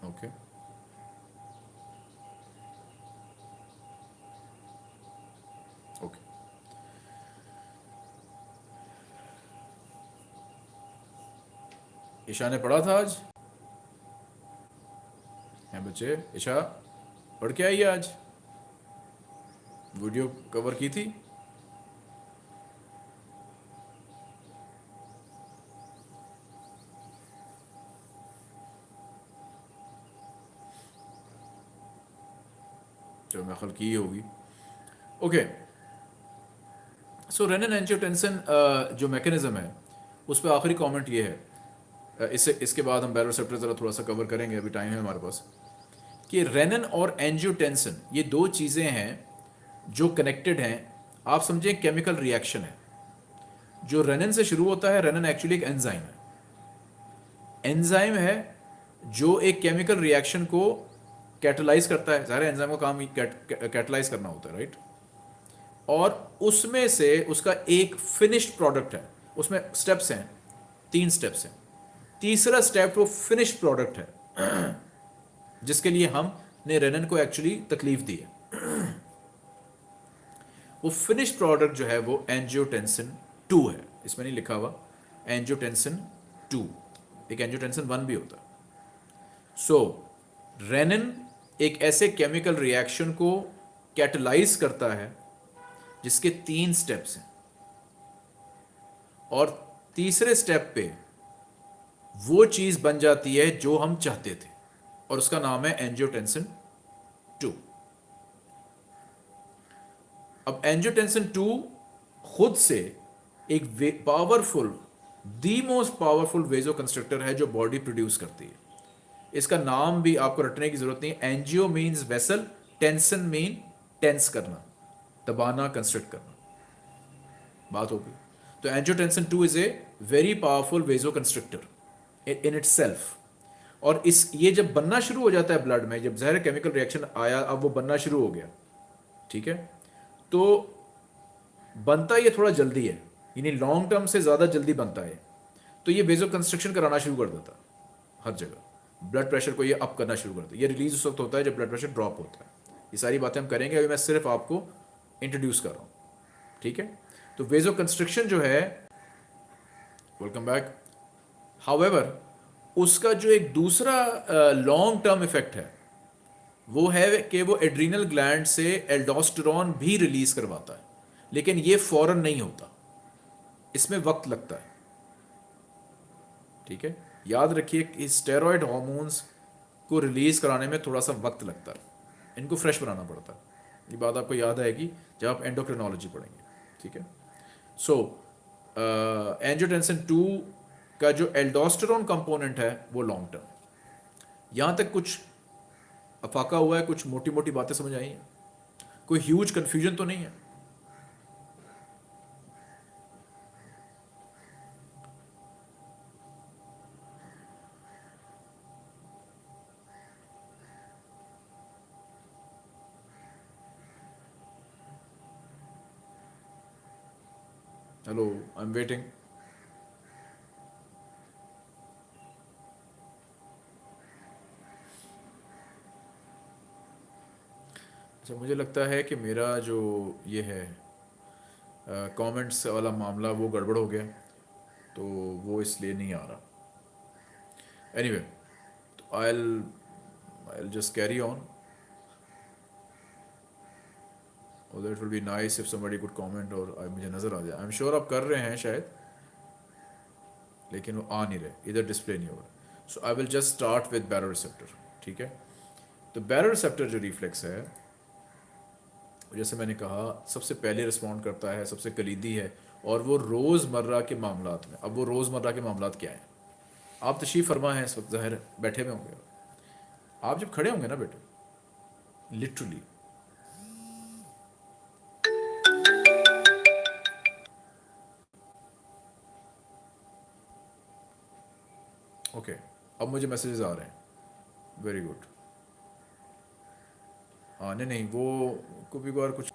okay okay Isha ने पढ़ा था आज? हैं बच्चे? ईशा? पढ़ के आई आज। वीडियो कवर की थी? चलो मैं खल की होगी। ओके सो रेनन एंजियोटेंसन जो मैकेनिज्म है उस पर आखिरी कमेंट ये है। Uh, इससे इसके बाद हम बैरोसेप्टर ज़रा थोड़ा सा कवर करेंगे अभी टाइम है हमारे पास। कि रेनन और एंजियोटेंसन ये दो चीज़ें हैं जो कनेक्टेड हैं। आप समझें केमिकल रिएक्शन है। जो रेनन से शुरू होता है रेनन एक्चुअली एक एंजाइम है। एंजाइम है जो एक केमिकल रिएक्शन को कैटलाइज करता है। सारे एंजाइम का काम कैटलाइज करना होता है राइट और उसमें से उसका एक फिनिश्ड प्रोडक्ट है। उसमें स्टेप्स हैं, तीन स्टेप्स हैं। तीसरा स्टेप वो फिनिश्ड प्रोडक्ट है। जिसके लिए हमने रेनन को एक्चुअली तकलीफ़ दी है। वो फिनिश प्रोडक्ट जो है वो एंजियोटेंसिन टू है। इसमें नहीं लिखा हुआ। एंजियोटेंसिन टू एक एंजियोटेंसिन वन भी होता। सो रेनन एक ऐसे केमिकल रिएक्शन को कैटलाइज करता है जिसके तीन स्टेप्स हैं। और तीसरे स्टेप पे वो चीज़ बन जाती है जो हम चाहते थे। और उसका नाम है एंजियोटेंसन टू अब एंजियोटेंसिन टू खुद से एक powerful the most powerful vasoconstrictor है जो बॉडी प्रोड्यूस करती है। इसका नाम भी आपको रटने की ज़रूरत नहीं है। Angio means vessel tension mean tense करना, दबाना कंस्ट्रक्ट करना। बात होगी तो angiotensin two is a very powerful vasoconstrictor in itself और इस, ये जब बनना शुरू हो जाता है ब्लड में, जब जहर केमिकल रिएक्शन आया, अब वो बनना शुरू हो गया, ठीक है? तो बनता ये थोड़ा जल्दी है, यानी लॉन्ग टर्म से ज़्यादा जल्दी बनता है। तो ये वेजो कंस्ट्रक्शन कराना शुरू कर देता, हर जगह। ब्लड प्रेशर को ये अप करना शुरू करता है ये रिलीज़ उस वक्त होता है जब ब्लड प्रेशर ड्रॉप होता है। ये सारी बातें हम करेंगे, अभी मैं सिर्फ़ आपको इंट्रोड्यूस कर रहा हूँ, ठीक है? तो वेजो कंस्ट्रक्शन जो है वेलकम बैक हाउएवर उसका जो एक दूसरा लॉन्ग टर्म इफ़ेक्ट है, वो है कि वो एड्रीनल ग्लैंड से एल्डोस्टेरॉन भी रिलीज़ करवाता है, लेकिन ये फ़ौरन नहीं होता। इसमें वक्त लगता है। ठीक है? याद रखिए कि स्टेरॉयड हॉर्मोन्स को रिलीज़ कराने में थोड़ा सा वक्त लगता है। इनको फ्रेश बनाना पड़ता है। ये बात आपको याद आएगी जब आप एंडोक्रिनोलॉजी पढ़ेंगे। ठीक है? सो एंजियोटेंसिन टू का जो एल्डोस्टेरोन कंपोनेंट है वो लॉन्ग टर्म यहाँ तक कुछ अफाका हुआ है कुछ मोटी मोटी बातें समझ आई हैं। कोई ह्यूज कन्फ्यूज़न तो नहीं है? Hello, I'm waiting. अच्छा मुझे लगता है कि मेरा जो ये है कमेंट्स वाला मामला वो गड़बड़ हो गया तो वो इसलिए नहीं आ रहा। एनीवे तो I I just carry on it will be nice if somebody good comment और मुझे नज़र आ जाए। आई एम श्योर आप कर रहे हैं शायद, लेकिन वो आ नहीं रहे। इधर डिस्प्ले नहीं हो रहा। So I will just start with baroreceptor ठीक है? तो बैरो रिसेप्टर जो रिफ्लेक्स है जैसे मैंने कहा सबसे पहले रिस्पॉन्ड करता है सबसे कलीदी है और वो रोज़मर्रा के मामला में। अब वो रोज़मर्रा के मामला क्या हैं? आप तशीफ फरमा हैं इस वक्त ज़ाहिर बैठे हुए होंगे। आप जब खड़े होंगे ना बेटे लिटरली ओके okay, अब मुझे मैसेजेस आ रहे हैं। वेरी गुड हाँ नहीं नहीं, वो कभी बार कुछ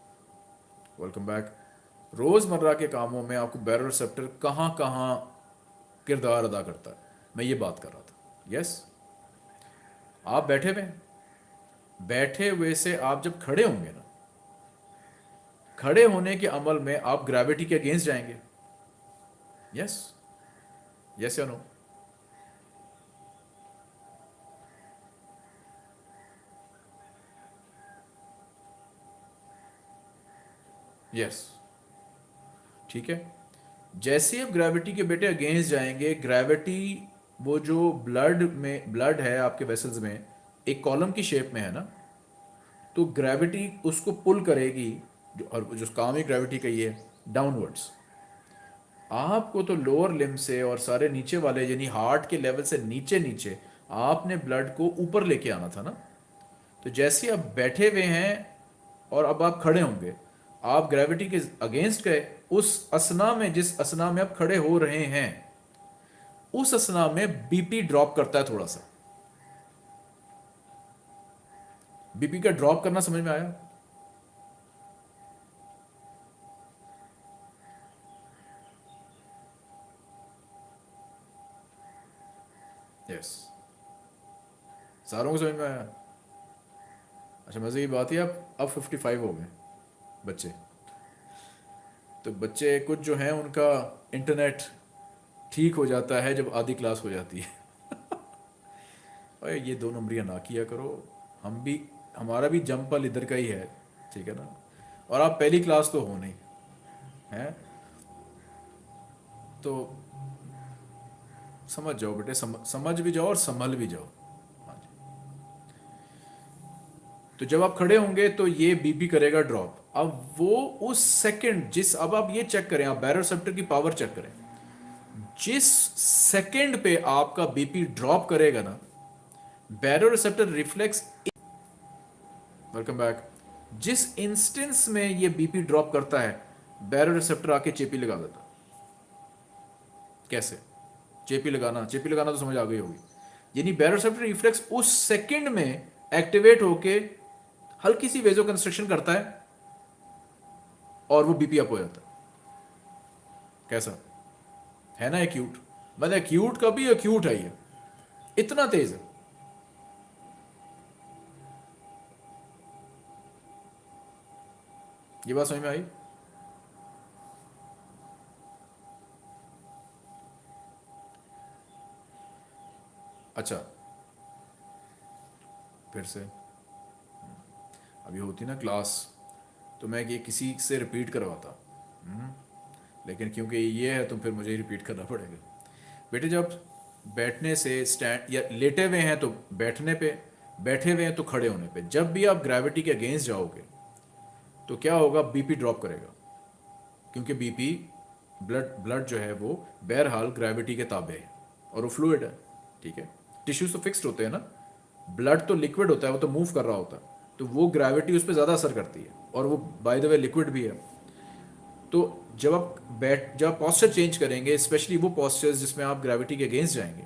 वेलकम बैक रोज़मर्रा के कामों में आपको बैरल रिसेप्टर कहाँ कहाँ किरदार अदा करता है? मैं ये बात कर रहा था। यस आप बैठे हुए बैठे हुए से आप जब खड़े होंगे ना, खड़े होने के अमल में आप ग्रेविटी के अगेंस्ट जाएँगे। यस यस या नो यस ठीक है? जैसे आप ग्रेविटी के बेटे अगेंस्ट जाएँगे ग्रेविटी वो जो ब्लड में ब्लड है आपके वेसल्स में, एक कॉलम की शेप में है ना? तो ग्रेविटी उसको पुल करेगी, जो, और जो काम ही ग्रेविटी का ये डाउनवर्ड्स आपको तो लोअर लिम से और सारे नीचे वाले, यानी हार्ट के लेवल से नीचे नीचे आपने ब्लड को ऊपर लेके आना था ना? तो जैसे आप बैठे हुए हैं, और अब आप खड़े होंगे आप ग्रेविटी के अगेंस्ट गए, उस असना में, जिस असना में आप खड़े हो रहे हैं, उस असना में बीपी ड्रॉप करता है थोड़ा सा। बीपी का ड्रॉप करना समझ में आया? यस सारों को समझ में आया? अच्छा मज़े की बात है, आप अब फिफ्टी फाइव हो गए। बच्चे। तो बच्चे कुछ जो हैं उनका इंटरनेट ठीक हो जाता है जब आधी क्लास हो जाती है। अरे ये दो नंबरियाँ ना किया करो। हम भी हमारा भी जंपल इधर का ही है ठीक है ना? और आप पहली क्लास तो हो नहीं हैं? तो समझ जाओ बेटे सम, समझ भी जाओ और संभल भी जाओ। हाँ तो जब आप खड़े होंगे तो ये बीपी करेगा ड्रॉप अब वो उस सेकंड जिस, अब आप ये चेक करें, आप बैरोसेप्टर की पावर चेक करें। जिस सेकंड पे आपका बीपी ड्रॉप करेगा ना बैरोसेप्टर रिफ्लेक्स वेलकम बैक जिस इंस्टेंस में ये बीपी ड्रॉप करता है बैरोसेप्टर आके चेपी लगा देता। कैसे? चेपी लगाना चेपी लगाना तो समझ आ गई होगी। यानी बैरोसेप्टर रिफ्लेक्स उस सेकंड में एक्टिवेट होके हल्की सी वेजो कंस्ट्रक्शन करता है। और वो बीपी अप हो जाता कैसा? है ना एक्यूट मतलब एक्यूट का भी एक्यूट है ये। इतना तेज है। ये बात समझ में आई? अच्छा। फिर से। अभी होती ना क्लास। तो मैं ये किसी से रिपीट करवाता। हम्म, लेकिन क्योंकि ये है तो फिर मुझे रिपीट करना पड़ेगा। बेटे जब बैठने से स्टैंड या लेटे हुए हैं तो बैठने पे बैठे हुए हैं तो खड़े होने पे। जब भी आप ग्रेविटी के अगेंस्ट जाओगे तो क्या होगा? बीपी ड्रॉप करेगा। क्योंकि बीपी ब्लड ब्लड जो है वो बहरहाल ग्रेविटी के ताबे है। और वो फ्लूड है ठीक है? टिश्यूज तो फिक्स्ड होते हैं ना? ब्लड तो लिक्विड होता है वो तो मूव कर रहा होता है। तो वो ग्रेविटी उस पर ज़्यादा असर करती है और वो बाय द वे लिक्विड भी है। तो जब आप बैठ, जब आप पॉस्चर चेंज करेंगे स्पेशली वो पॉस्चर्स जिसमें आप ग्रेविटी के अगेंस्ट जाएँगे,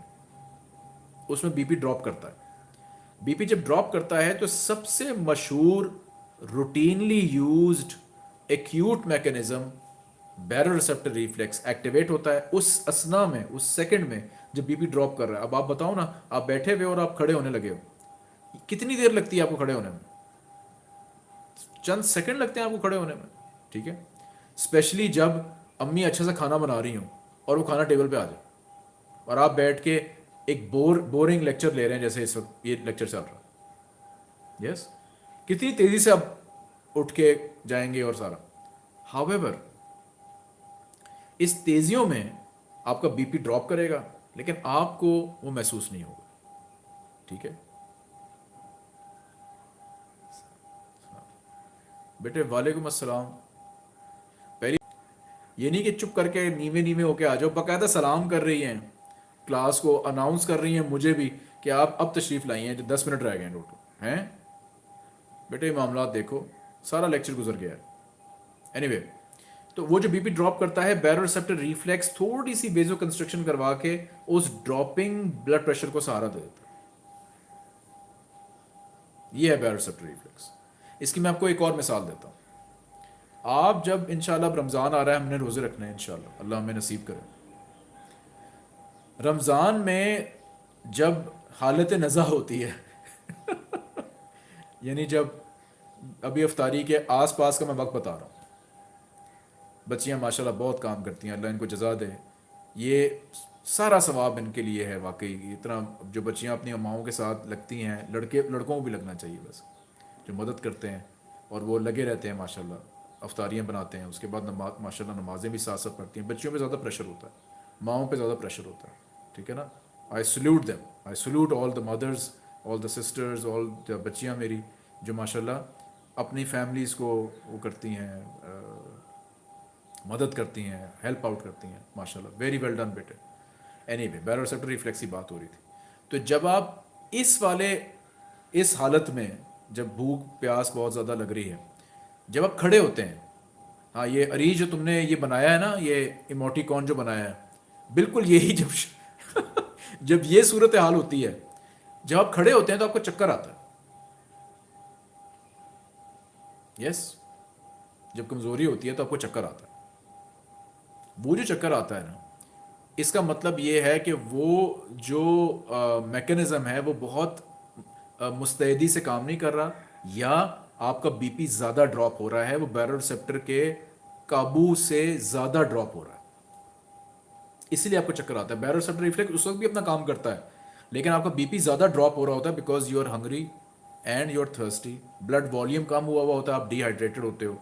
उसमें बीपी ड्रॉप करता है। बीपी जब ड्रॉप करता है तो सबसे मशहूर routinely used acute mechanism baroreceptor reflex activate होता है उस असना में, उस सेकंड में जब बीपी ड्रॉप कर रहा है। अब आप बताओ ना, आप बैठे हुए और आप खड़े होने लगे हो। कितनी देर लगती है आपको खड़े होने में? चंद सेकंड लगते हैं आपको खड़े होने में, ठीक है? स्पेशली जब अम्मी अच्छे से खाना बना रही हूँ और वो खाना टेबल पे आ जाए। और आप बैठ के एक बोर बोरिंग लेक्चर ले रहे हैं जैसे इस वक्त ये लेक्चर चल रहा है। यस कितनी तेज़ी से आप उठ के जाएँगे और सारा। हावेवर इस तेजियों में आपका बीपी ड्रॉप करेगा, लेकिन आपको वो महसूस नहीं होगा, ठीक है? बेटे वालेकुम अस्सलाम। पहली ये नहीं कि चुप करके नीवे नीवे होके आ जाओ। बाकायदा सलाम कर रही हैं। क्लास को अनाउंस कर रही हैं मुझे भी कि आप अब तशरीफ़ लाई हैं। जो दस मिनट रह गए हैं टोटल हैं? बेटे मामला देखो सारा लेक्चर गुजर गया एनीवे anyway, तो वो जो बीपी ड्रॉप करता है बैरोसेप्टर रिफ्लेक्स थोड़ी सी बेजो कंस्ट्रक्शन करवा के उस ड्रॉपिंग ब्लड प्रेशर को सहारा दे देता है। ये है बैरोसेप्टर रिफ्लेक्स इसकी मैं आपको एक और मिसाल देता हूँ। आप जब इंशाल्लाह रमज़ान आ रहा है, हमने रोज़े रखने हैं इंशाल्लाह। अल्लाह हमें नसीब करे। रमज़ान में जब हालत नज़ा होती है, यानी जब अभी अफ्तारी के आस पास का मैं वक्त बता रहा हूँ। बच्चियाँ माशाल्लाह बहुत काम करती हैं, अल्लाह इनको जजा दे। ये सारा सवाब इनके लिए है वाकई। इतना जो बच्चियाँ अपनी अम्माओं के साथ लगती हैं, लड़के, लड़कों को भी लगना चाहिए बस। जो मदद करते हैं और वो लगे रहते हैं, माशाल्लाह, अफ्तारियाँ बनाते हैं, उसके बाद नमाज़, माशाल्लाह, नमाजें भी साथ साथ पढ़ती हैं। बच्चियों पे ज़्यादा प्रेशर होता है, माओं पे ज़्यादा प्रेशर होता है, ठीक है ना? I salute them I salute all the mothers all the sisters all the बच्चियाँ मेरी, जो माशाल्लाह अपनी फैमिलीज़ को वो करती हैं मदद करती हैं हेल्प आउट करती हैं, माशाल्लाह वेरी वेल डन बेटे। Anyway baroreceptor reflex की बात हो रही थी। तो जब आप इस वाले, इस हालत में जब भूख, प्यास बहुत ज़्यादा लग रही है। जब आप खड़े होते हैं हाँ ये अरीज जो तुमने ये बनाया है ना, ये इमोटिकॉन जो बनाया है, बिल्कुल यही जब जब ये सूरत हाल होती है, जब आप खड़े होते हैं तो आपको चक्कर आता है। यस जब कमज़ोरी होती है तो आपको चक्कर आता है। वो जो चक्कर आता है ना, इसका मतलब ये है कि वो जो मैकेनिज़्म है, वो बहुत मुस्तैदी से काम नहीं कर रहा, या आपका बीपी ज़्यादा ड्रॉप हो रहा है, वो बैरोसेप्टर के काबू से ज़्यादा ड्रॉप हो रहा है। इसीलिए आपको चक्कर आता है। बैरोसेप्टर रिफ्लेक्स उस वक्त भी अपना काम करता है, लेकिन आपका बीपी ज़्यादा ड्रॉप हो रहा होता है because you are hungry and you are thirsty blood volume कम हुआ हुआ होता है, आप डिहाइड्रेटेड होते हो।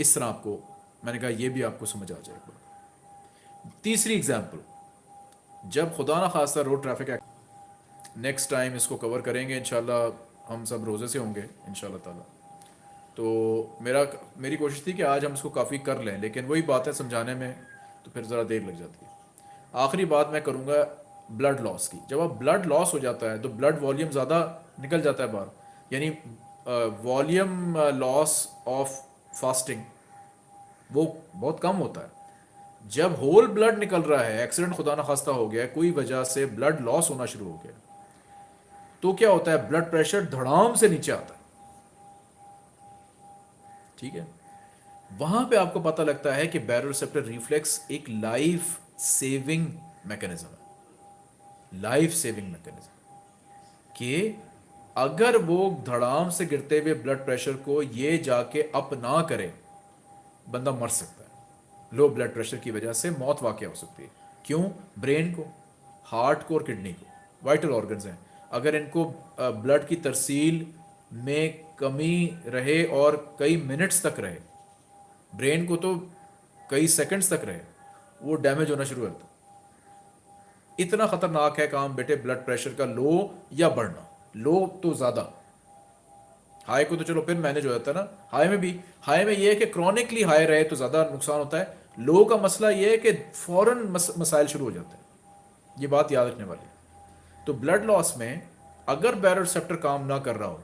इस तरह आपको, मैंने कहा यह भी आपको समझ आ जाएगा। तीसरी एग्ज़ाम्पल जब खुदा ना खासा road traffic act next time इसको कवर करेंगे इनशाला हम सब रोज़े से होंगे इन ताला। तो मेरा, मेरी कोशिश थी कि आज हम इसको काफ़ी कर लें, लेकिन वही बात है समझाने में तो फिर ज़रा देर लग जाती है। आखिरी बात मैं करूँगा ब्लड लॉस की। जब आप ब्लड लॉस हो जाता है तो ब्लड वॉल्यूम ज़्यादा निकल जाता है बाहर। यानी वॉल्यूम लॉस ऑफ़ फास्टिंग वो बहुत कम होता है। जब होल ब्लड निकल रहा है एक्सीडेंट खुदा ना खास्ता हो गया, कोई वजह से ब्लड लॉस होना शुरू हो गया। तो क्या होता है? ब्लड प्रेशर धड़ाम से नीचे आता है। ठीक है? वहाँ पे आपको पता लगता है कि बैरोसेप्टर रिफ्लेक्स एक लाइफ सेविंग मैकेनिज्म है। लाइफ सेविंग मैकेनिज्म कि अगर वो धड़ाम से गिरते हुए ब्लड प्रेशर को ये जाके अप ना करे, बंदा मर सकता है। लो ब्लड प्रेशर की वजह से मौत वाक़ हो सकती है। क्यों? ब्रेन को हार्ट को और किडनी को। वाइटल ऑर्गन्स हैं। अगर इनको ब्लड की तरसील में कमी रहे और कई मिनट्स तक रहे ब्रेन को तो कई सेकंड्स तक रहे वो डैमेज होना शुरू होता इतना खतरनाक है काम बेटे ब्लड प्रेशर का लो या बढ़ना। लो तो ज़्यादा। हाई को तो चलो फिर मैनेज हो जाता है ना। हाई में भी हाई में ये है कि क्रॉनिकली हाई रहे तो ज़्यादा नुकसान होता है। लो का मसला ये है कि फ़ौरन मस, मसाइल शुरू हो जाते हैं। ये बात याद रखने वाली तो ब्लड लॉस में अगर बैरोसेप्टर काम ना कर रहा हो,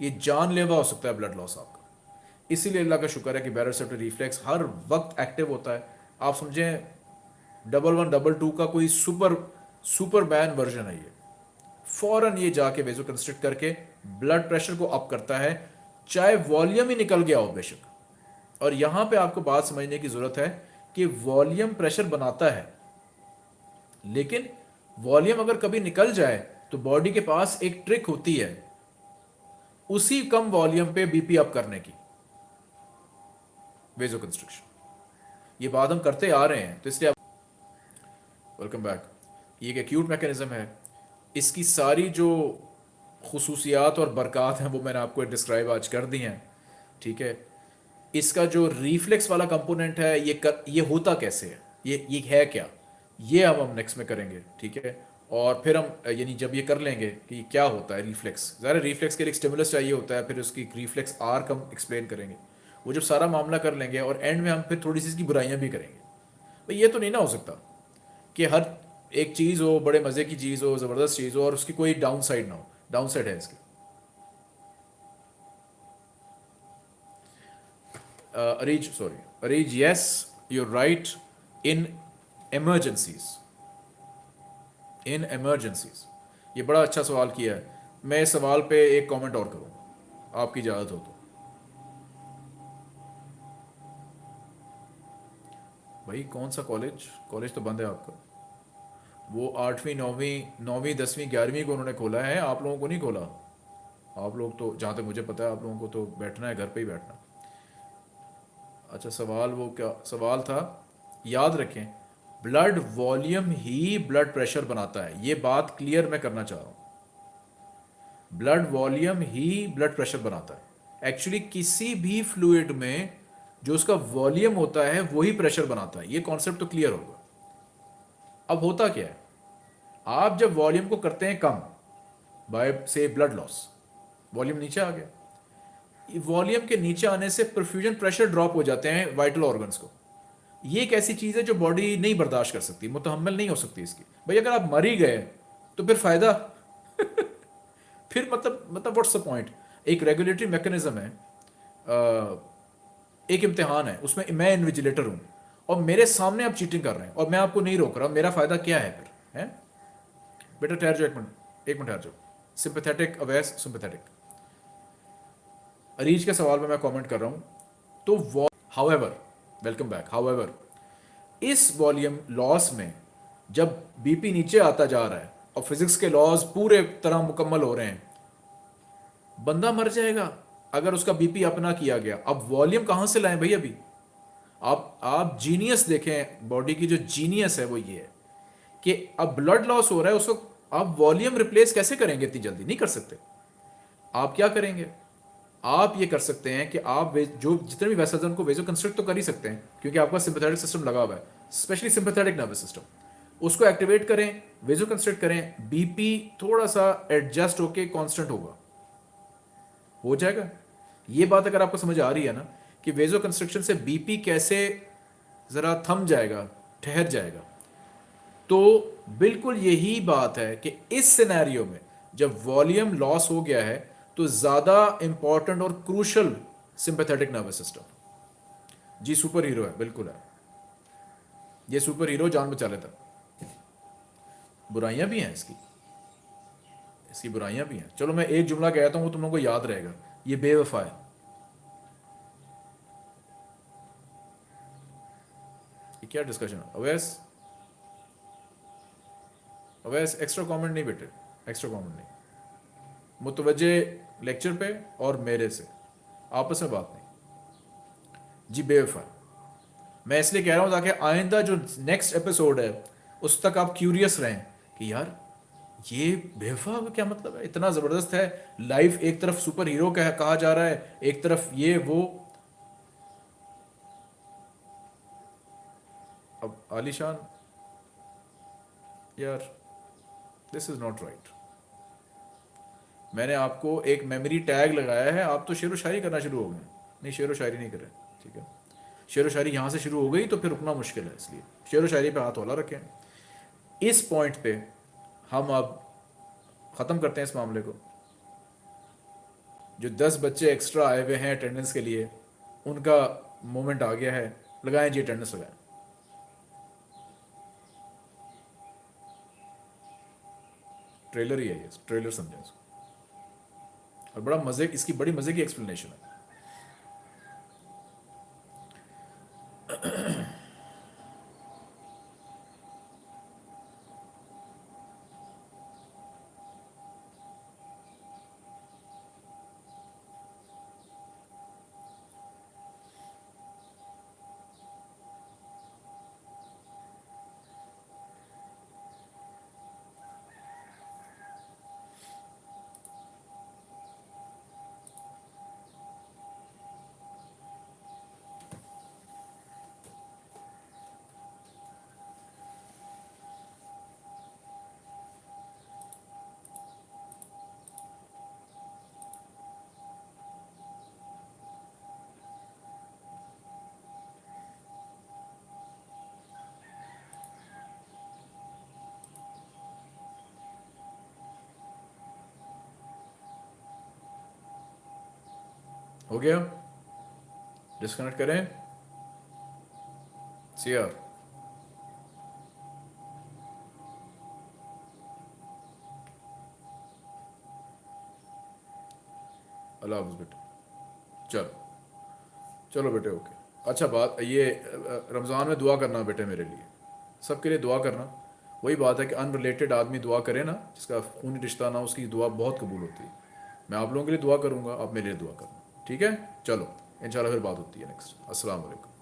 ये जानलेवा हो सकता है ब्लड लॉस आपका। इसीलिए अल्लाह का शुक्र है कि बैरोसेप्टर रिफ्लेक्स हर वक्त एक्टिव होता है। आप समझें डबल वन डबल टू का कोई सुपर सुपर बैन वर्जन है ये। फ़ौरन ये जाके वेजो कंस्ट्रक्ट करके ब्लड प्रेशर को अप करता है। चाहे वॉल्यूम ही निकल गया हो बेशक। और यहाँ पे आपको बात समझने की ज़रूरत है कि वॉल्यूम प्रेशर बनाता है। लेकिन वॉल्यूम अगर कभी निकल जाए तो बॉडी के पास एक ट्रिक होती है उसी कम वॉल्यूम पे बीपी अप करने की। वेजो कंस्ट्रक्शन ये बात हम करते आ रहे हैं तो इसलिए वेलकम बैक ये एक एक्यूट मैकेनिज्म है। इसकी सारी जो खसूसियात और बरक़ात हैं वो मैंने आपको डिस्क्राइब आज कर दी हैं ठीक है? इसका जो रिफ्लेक्स वाला कंपोनेंट है ये कर, ये होता कैसे है? ये ये है क्या? ये अब हम नेक्स्ट में करेंगे, ठीक है? और फिर हम, यानी जब ये कर लेंगे कि क्या होता है रिफ्लेक्स ज़रा रिफ्लेक्स के लिए स्टिमुलस चाहिए होता है, फिर उसकी रिफ्लेक्स आर कम एक्सप्लेन करेंगे। वो जब सारा मामला कर लेंगे और एंड में हम फिर थोड़ी सी इसकी बुराइयाँ भी करेंगे। भाई ये तो नहीं ना हो सकता कि हर एक चीज़ हो, बड़े मज़े की चीज़ हो, ज़बरदस्त चीज़ हो और उसकी कोई डाउन साइड ना हो। डाउन साइड है इसकी। Areej sorry Areej yes you're right in emergencies in emergencies ये बड़ा अच्छा सवाल किया है। मैं इस सवाल पे एक कमेंट और करूँ। आपकी इजाज़त हो तो। भाई, कौन सा कॉलेज कॉलेज तो बंद है आपका। वो आठवीं, नौवीं नौवीं, दसवीं, ग्यारहवीं को उन्होंने खोला है। आप लोगों को नहीं खोला? आप लोग तो जहाँ तक मुझे पता है, आप लोगों को तो बैठना है, घर पे ही बैठना। अच्छा सवाल वो क्या, सवाल था। याद रखें ब्लड वॉल्यूम ही ब्लड प्रेशर बनाता है। ये बात क्लियर मैं करना चाह रहा हूँ। ब्लड वॉल्यूम ही ब्लड प्रेशर बनाता है। एक्चुअली किसी भी फ्लूइड में जो उसका वॉल्यूम होता है, वही प्रेशर बनाता है। ये कॉन्सेप्ट तो क्लियर होगा। अब होता क्या है? आप जब वॉल्यूम को करते हैं कम बाय से ब्लड लॉस वॉल्यूम नीचे आ गया। वॉल्यूम के नीचे आने से परफ्यूजन प्रेशर ड्रॉप हो जाते हैं वाइटल ऑर्गन्स को। ये एक ऐसी चीज़ है जो बॉडी नहीं बर्दाश्त कर सकती मुतहमल नहीं हो सकती इसकी। भाई, अगर आप मर ही गए तो फिर फ़ायदा? फिर मतलब मतलब व्हाट्स द पॉइंट एक रेगुलेटरी मैकेनिज्म है एक इम्तिहान है, उसमें मैं इन्विजिलेटर हूँ, और मेरे सामने आप चीटिंग कर रहे हैं, और मैं आपको नहीं रोक रहा, मेरा फ़ायदा क्या है फिर, है? बेटा, ठहर जाओ एक मिनट एक मिनट ठहर जाओ। सिंपथेटिक अवेस सिंपथेटिक अरीज के सवाल में मैं कमेंट कर रहा हूँ तो हाउएवर वेलकम बैक हाउएवर इस वॉल्यूम लॉस में जब बीपी नीचे आता जा रहा है और फिजिक्स के लॉज पूरे तरह मुकम्मल हो रहे हैं, बंदा मर जाएगा अगर उसका बीपी अपना किया गया। अब वॉल्यूम कहाँ से लाएँ भाई अभी? आप आप जीनियस देखें बॉडी की जो जीनियस है वो ये है कि अब ब्लड लॉस हो रहा है, उसको आप वॉल्यूम रिप्लेस कैसे करेंगे इतनी जल्दी? नहीं कर सकते। आप क्या करेंगे? आप ये कर सकते हैं कि आप जो जितने भी वेसल्स उनको वेजो कंस्ट्रक्ट तो कर ही सकते हैं, क्योंकि आपका सिंपथेटिक सिस्टम लगा हुआ है। स्पेशली सिंपथेटिक नर्वस सिस्टम उसको एक्टिवेट करें वेजो कंस्ट्रक्ट करें बीपी थोड़ा सा एडजस्ट होके कांस्टेंट होगा। हो जाएगा। ये बात अगर आपको समझ आ रही है ना, कि वेजो कंस्ट्रक्शन से बीपी कैसे ज़रा थम जाएगा, ठहर जाएगा। तो बिल्कुल यही बात है कि इस सिनेरियो में जब वॉल्यूम लॉस हो गया है तो ज़्यादा इंपॉर्टेंट और क्रूशल सिंपैथेटिक नर्वस सिस्टम जी सुपर हीरो है, बिल्कुल है। ये सुपर हीरो जान बचा लेता। बुराइयाँ भी हैं इसकी। इसकी बुराइयाँ भी हैं। चलो मैं एक जुमला कहता हूँ, वो तुम लोगों को याद रहेगा। ये बेवफा है। ये क्या डिस्कशन है? अवैस अवैस एक्स्ट्रा कमेंट नहीं बेटे। एक्स्ट्रा कमेंट नहीं। मुतवजे लेक्चर पे और मेरे से। आपस में बात नहीं। जी बेवफा। मैं इसलिए कह रहा हूँ ताकि आइंदा जो नेक्स्ट एपिसोड है उस तक आप क्यूरियस रहें कि यार ये बेवफा का क्या मतलब है? इतना ज़बरदस्त है। लाइफ एक तरफ़ सुपर हीरो कह, कहा जा रहा है एक तरफ़ ये वो। अब आलिशान यार दिस इज़ नॉट राइट मैंने आपको एक मेमोरी टैग लगाया है, आप तो शेर व शायरी करना शुरू हो गए। नहीं शेर व शायरी नहीं कर रहे ठीक है? शेर व शायरी यहाँ से शुरू हो गई तो फिर रुकना मुश्किल है इसलिए। शेर व शायरी पे हाथ होला रखें। इस पॉइंट पे हम अब ख़त्म करते हैं इस मामले को। जो दस बच्चे एक्स्ट्रा आए हुए हैं अटेंडेंस के लिए, उनका मोमेंट आ गया है। लगाएँ जी अटेंडेंस लगाएँ। ट्रेलर ही है ये ट्रेलर समझें इसको। और बड़ा मज़े इसकी बड़ी मज़े की एक्सप्लेनेशन है। हो गया। डिस्कनेक्ट करें। सीआर अल्लाह बेटे। चलो। चलो बेटे ओके अच्छा बात, ये, रमज़ान में दुआ करना बेटे मेरे लिए। सबके लिए दुआ करना। वही बात है कि अनरिलेटेड आदमी दुआ करे ना, जिसका खूनी रिश्ता ना उसकी दुआ बहुत कबूल होती है। मैं आप लोगों के लिए दुआ करूँगा, आप मेरे लिए दुआ करना ठीक है? चलो इंशाल्लाह फिर बात होती है नेक्स्ट अस्सलाम वालेकुम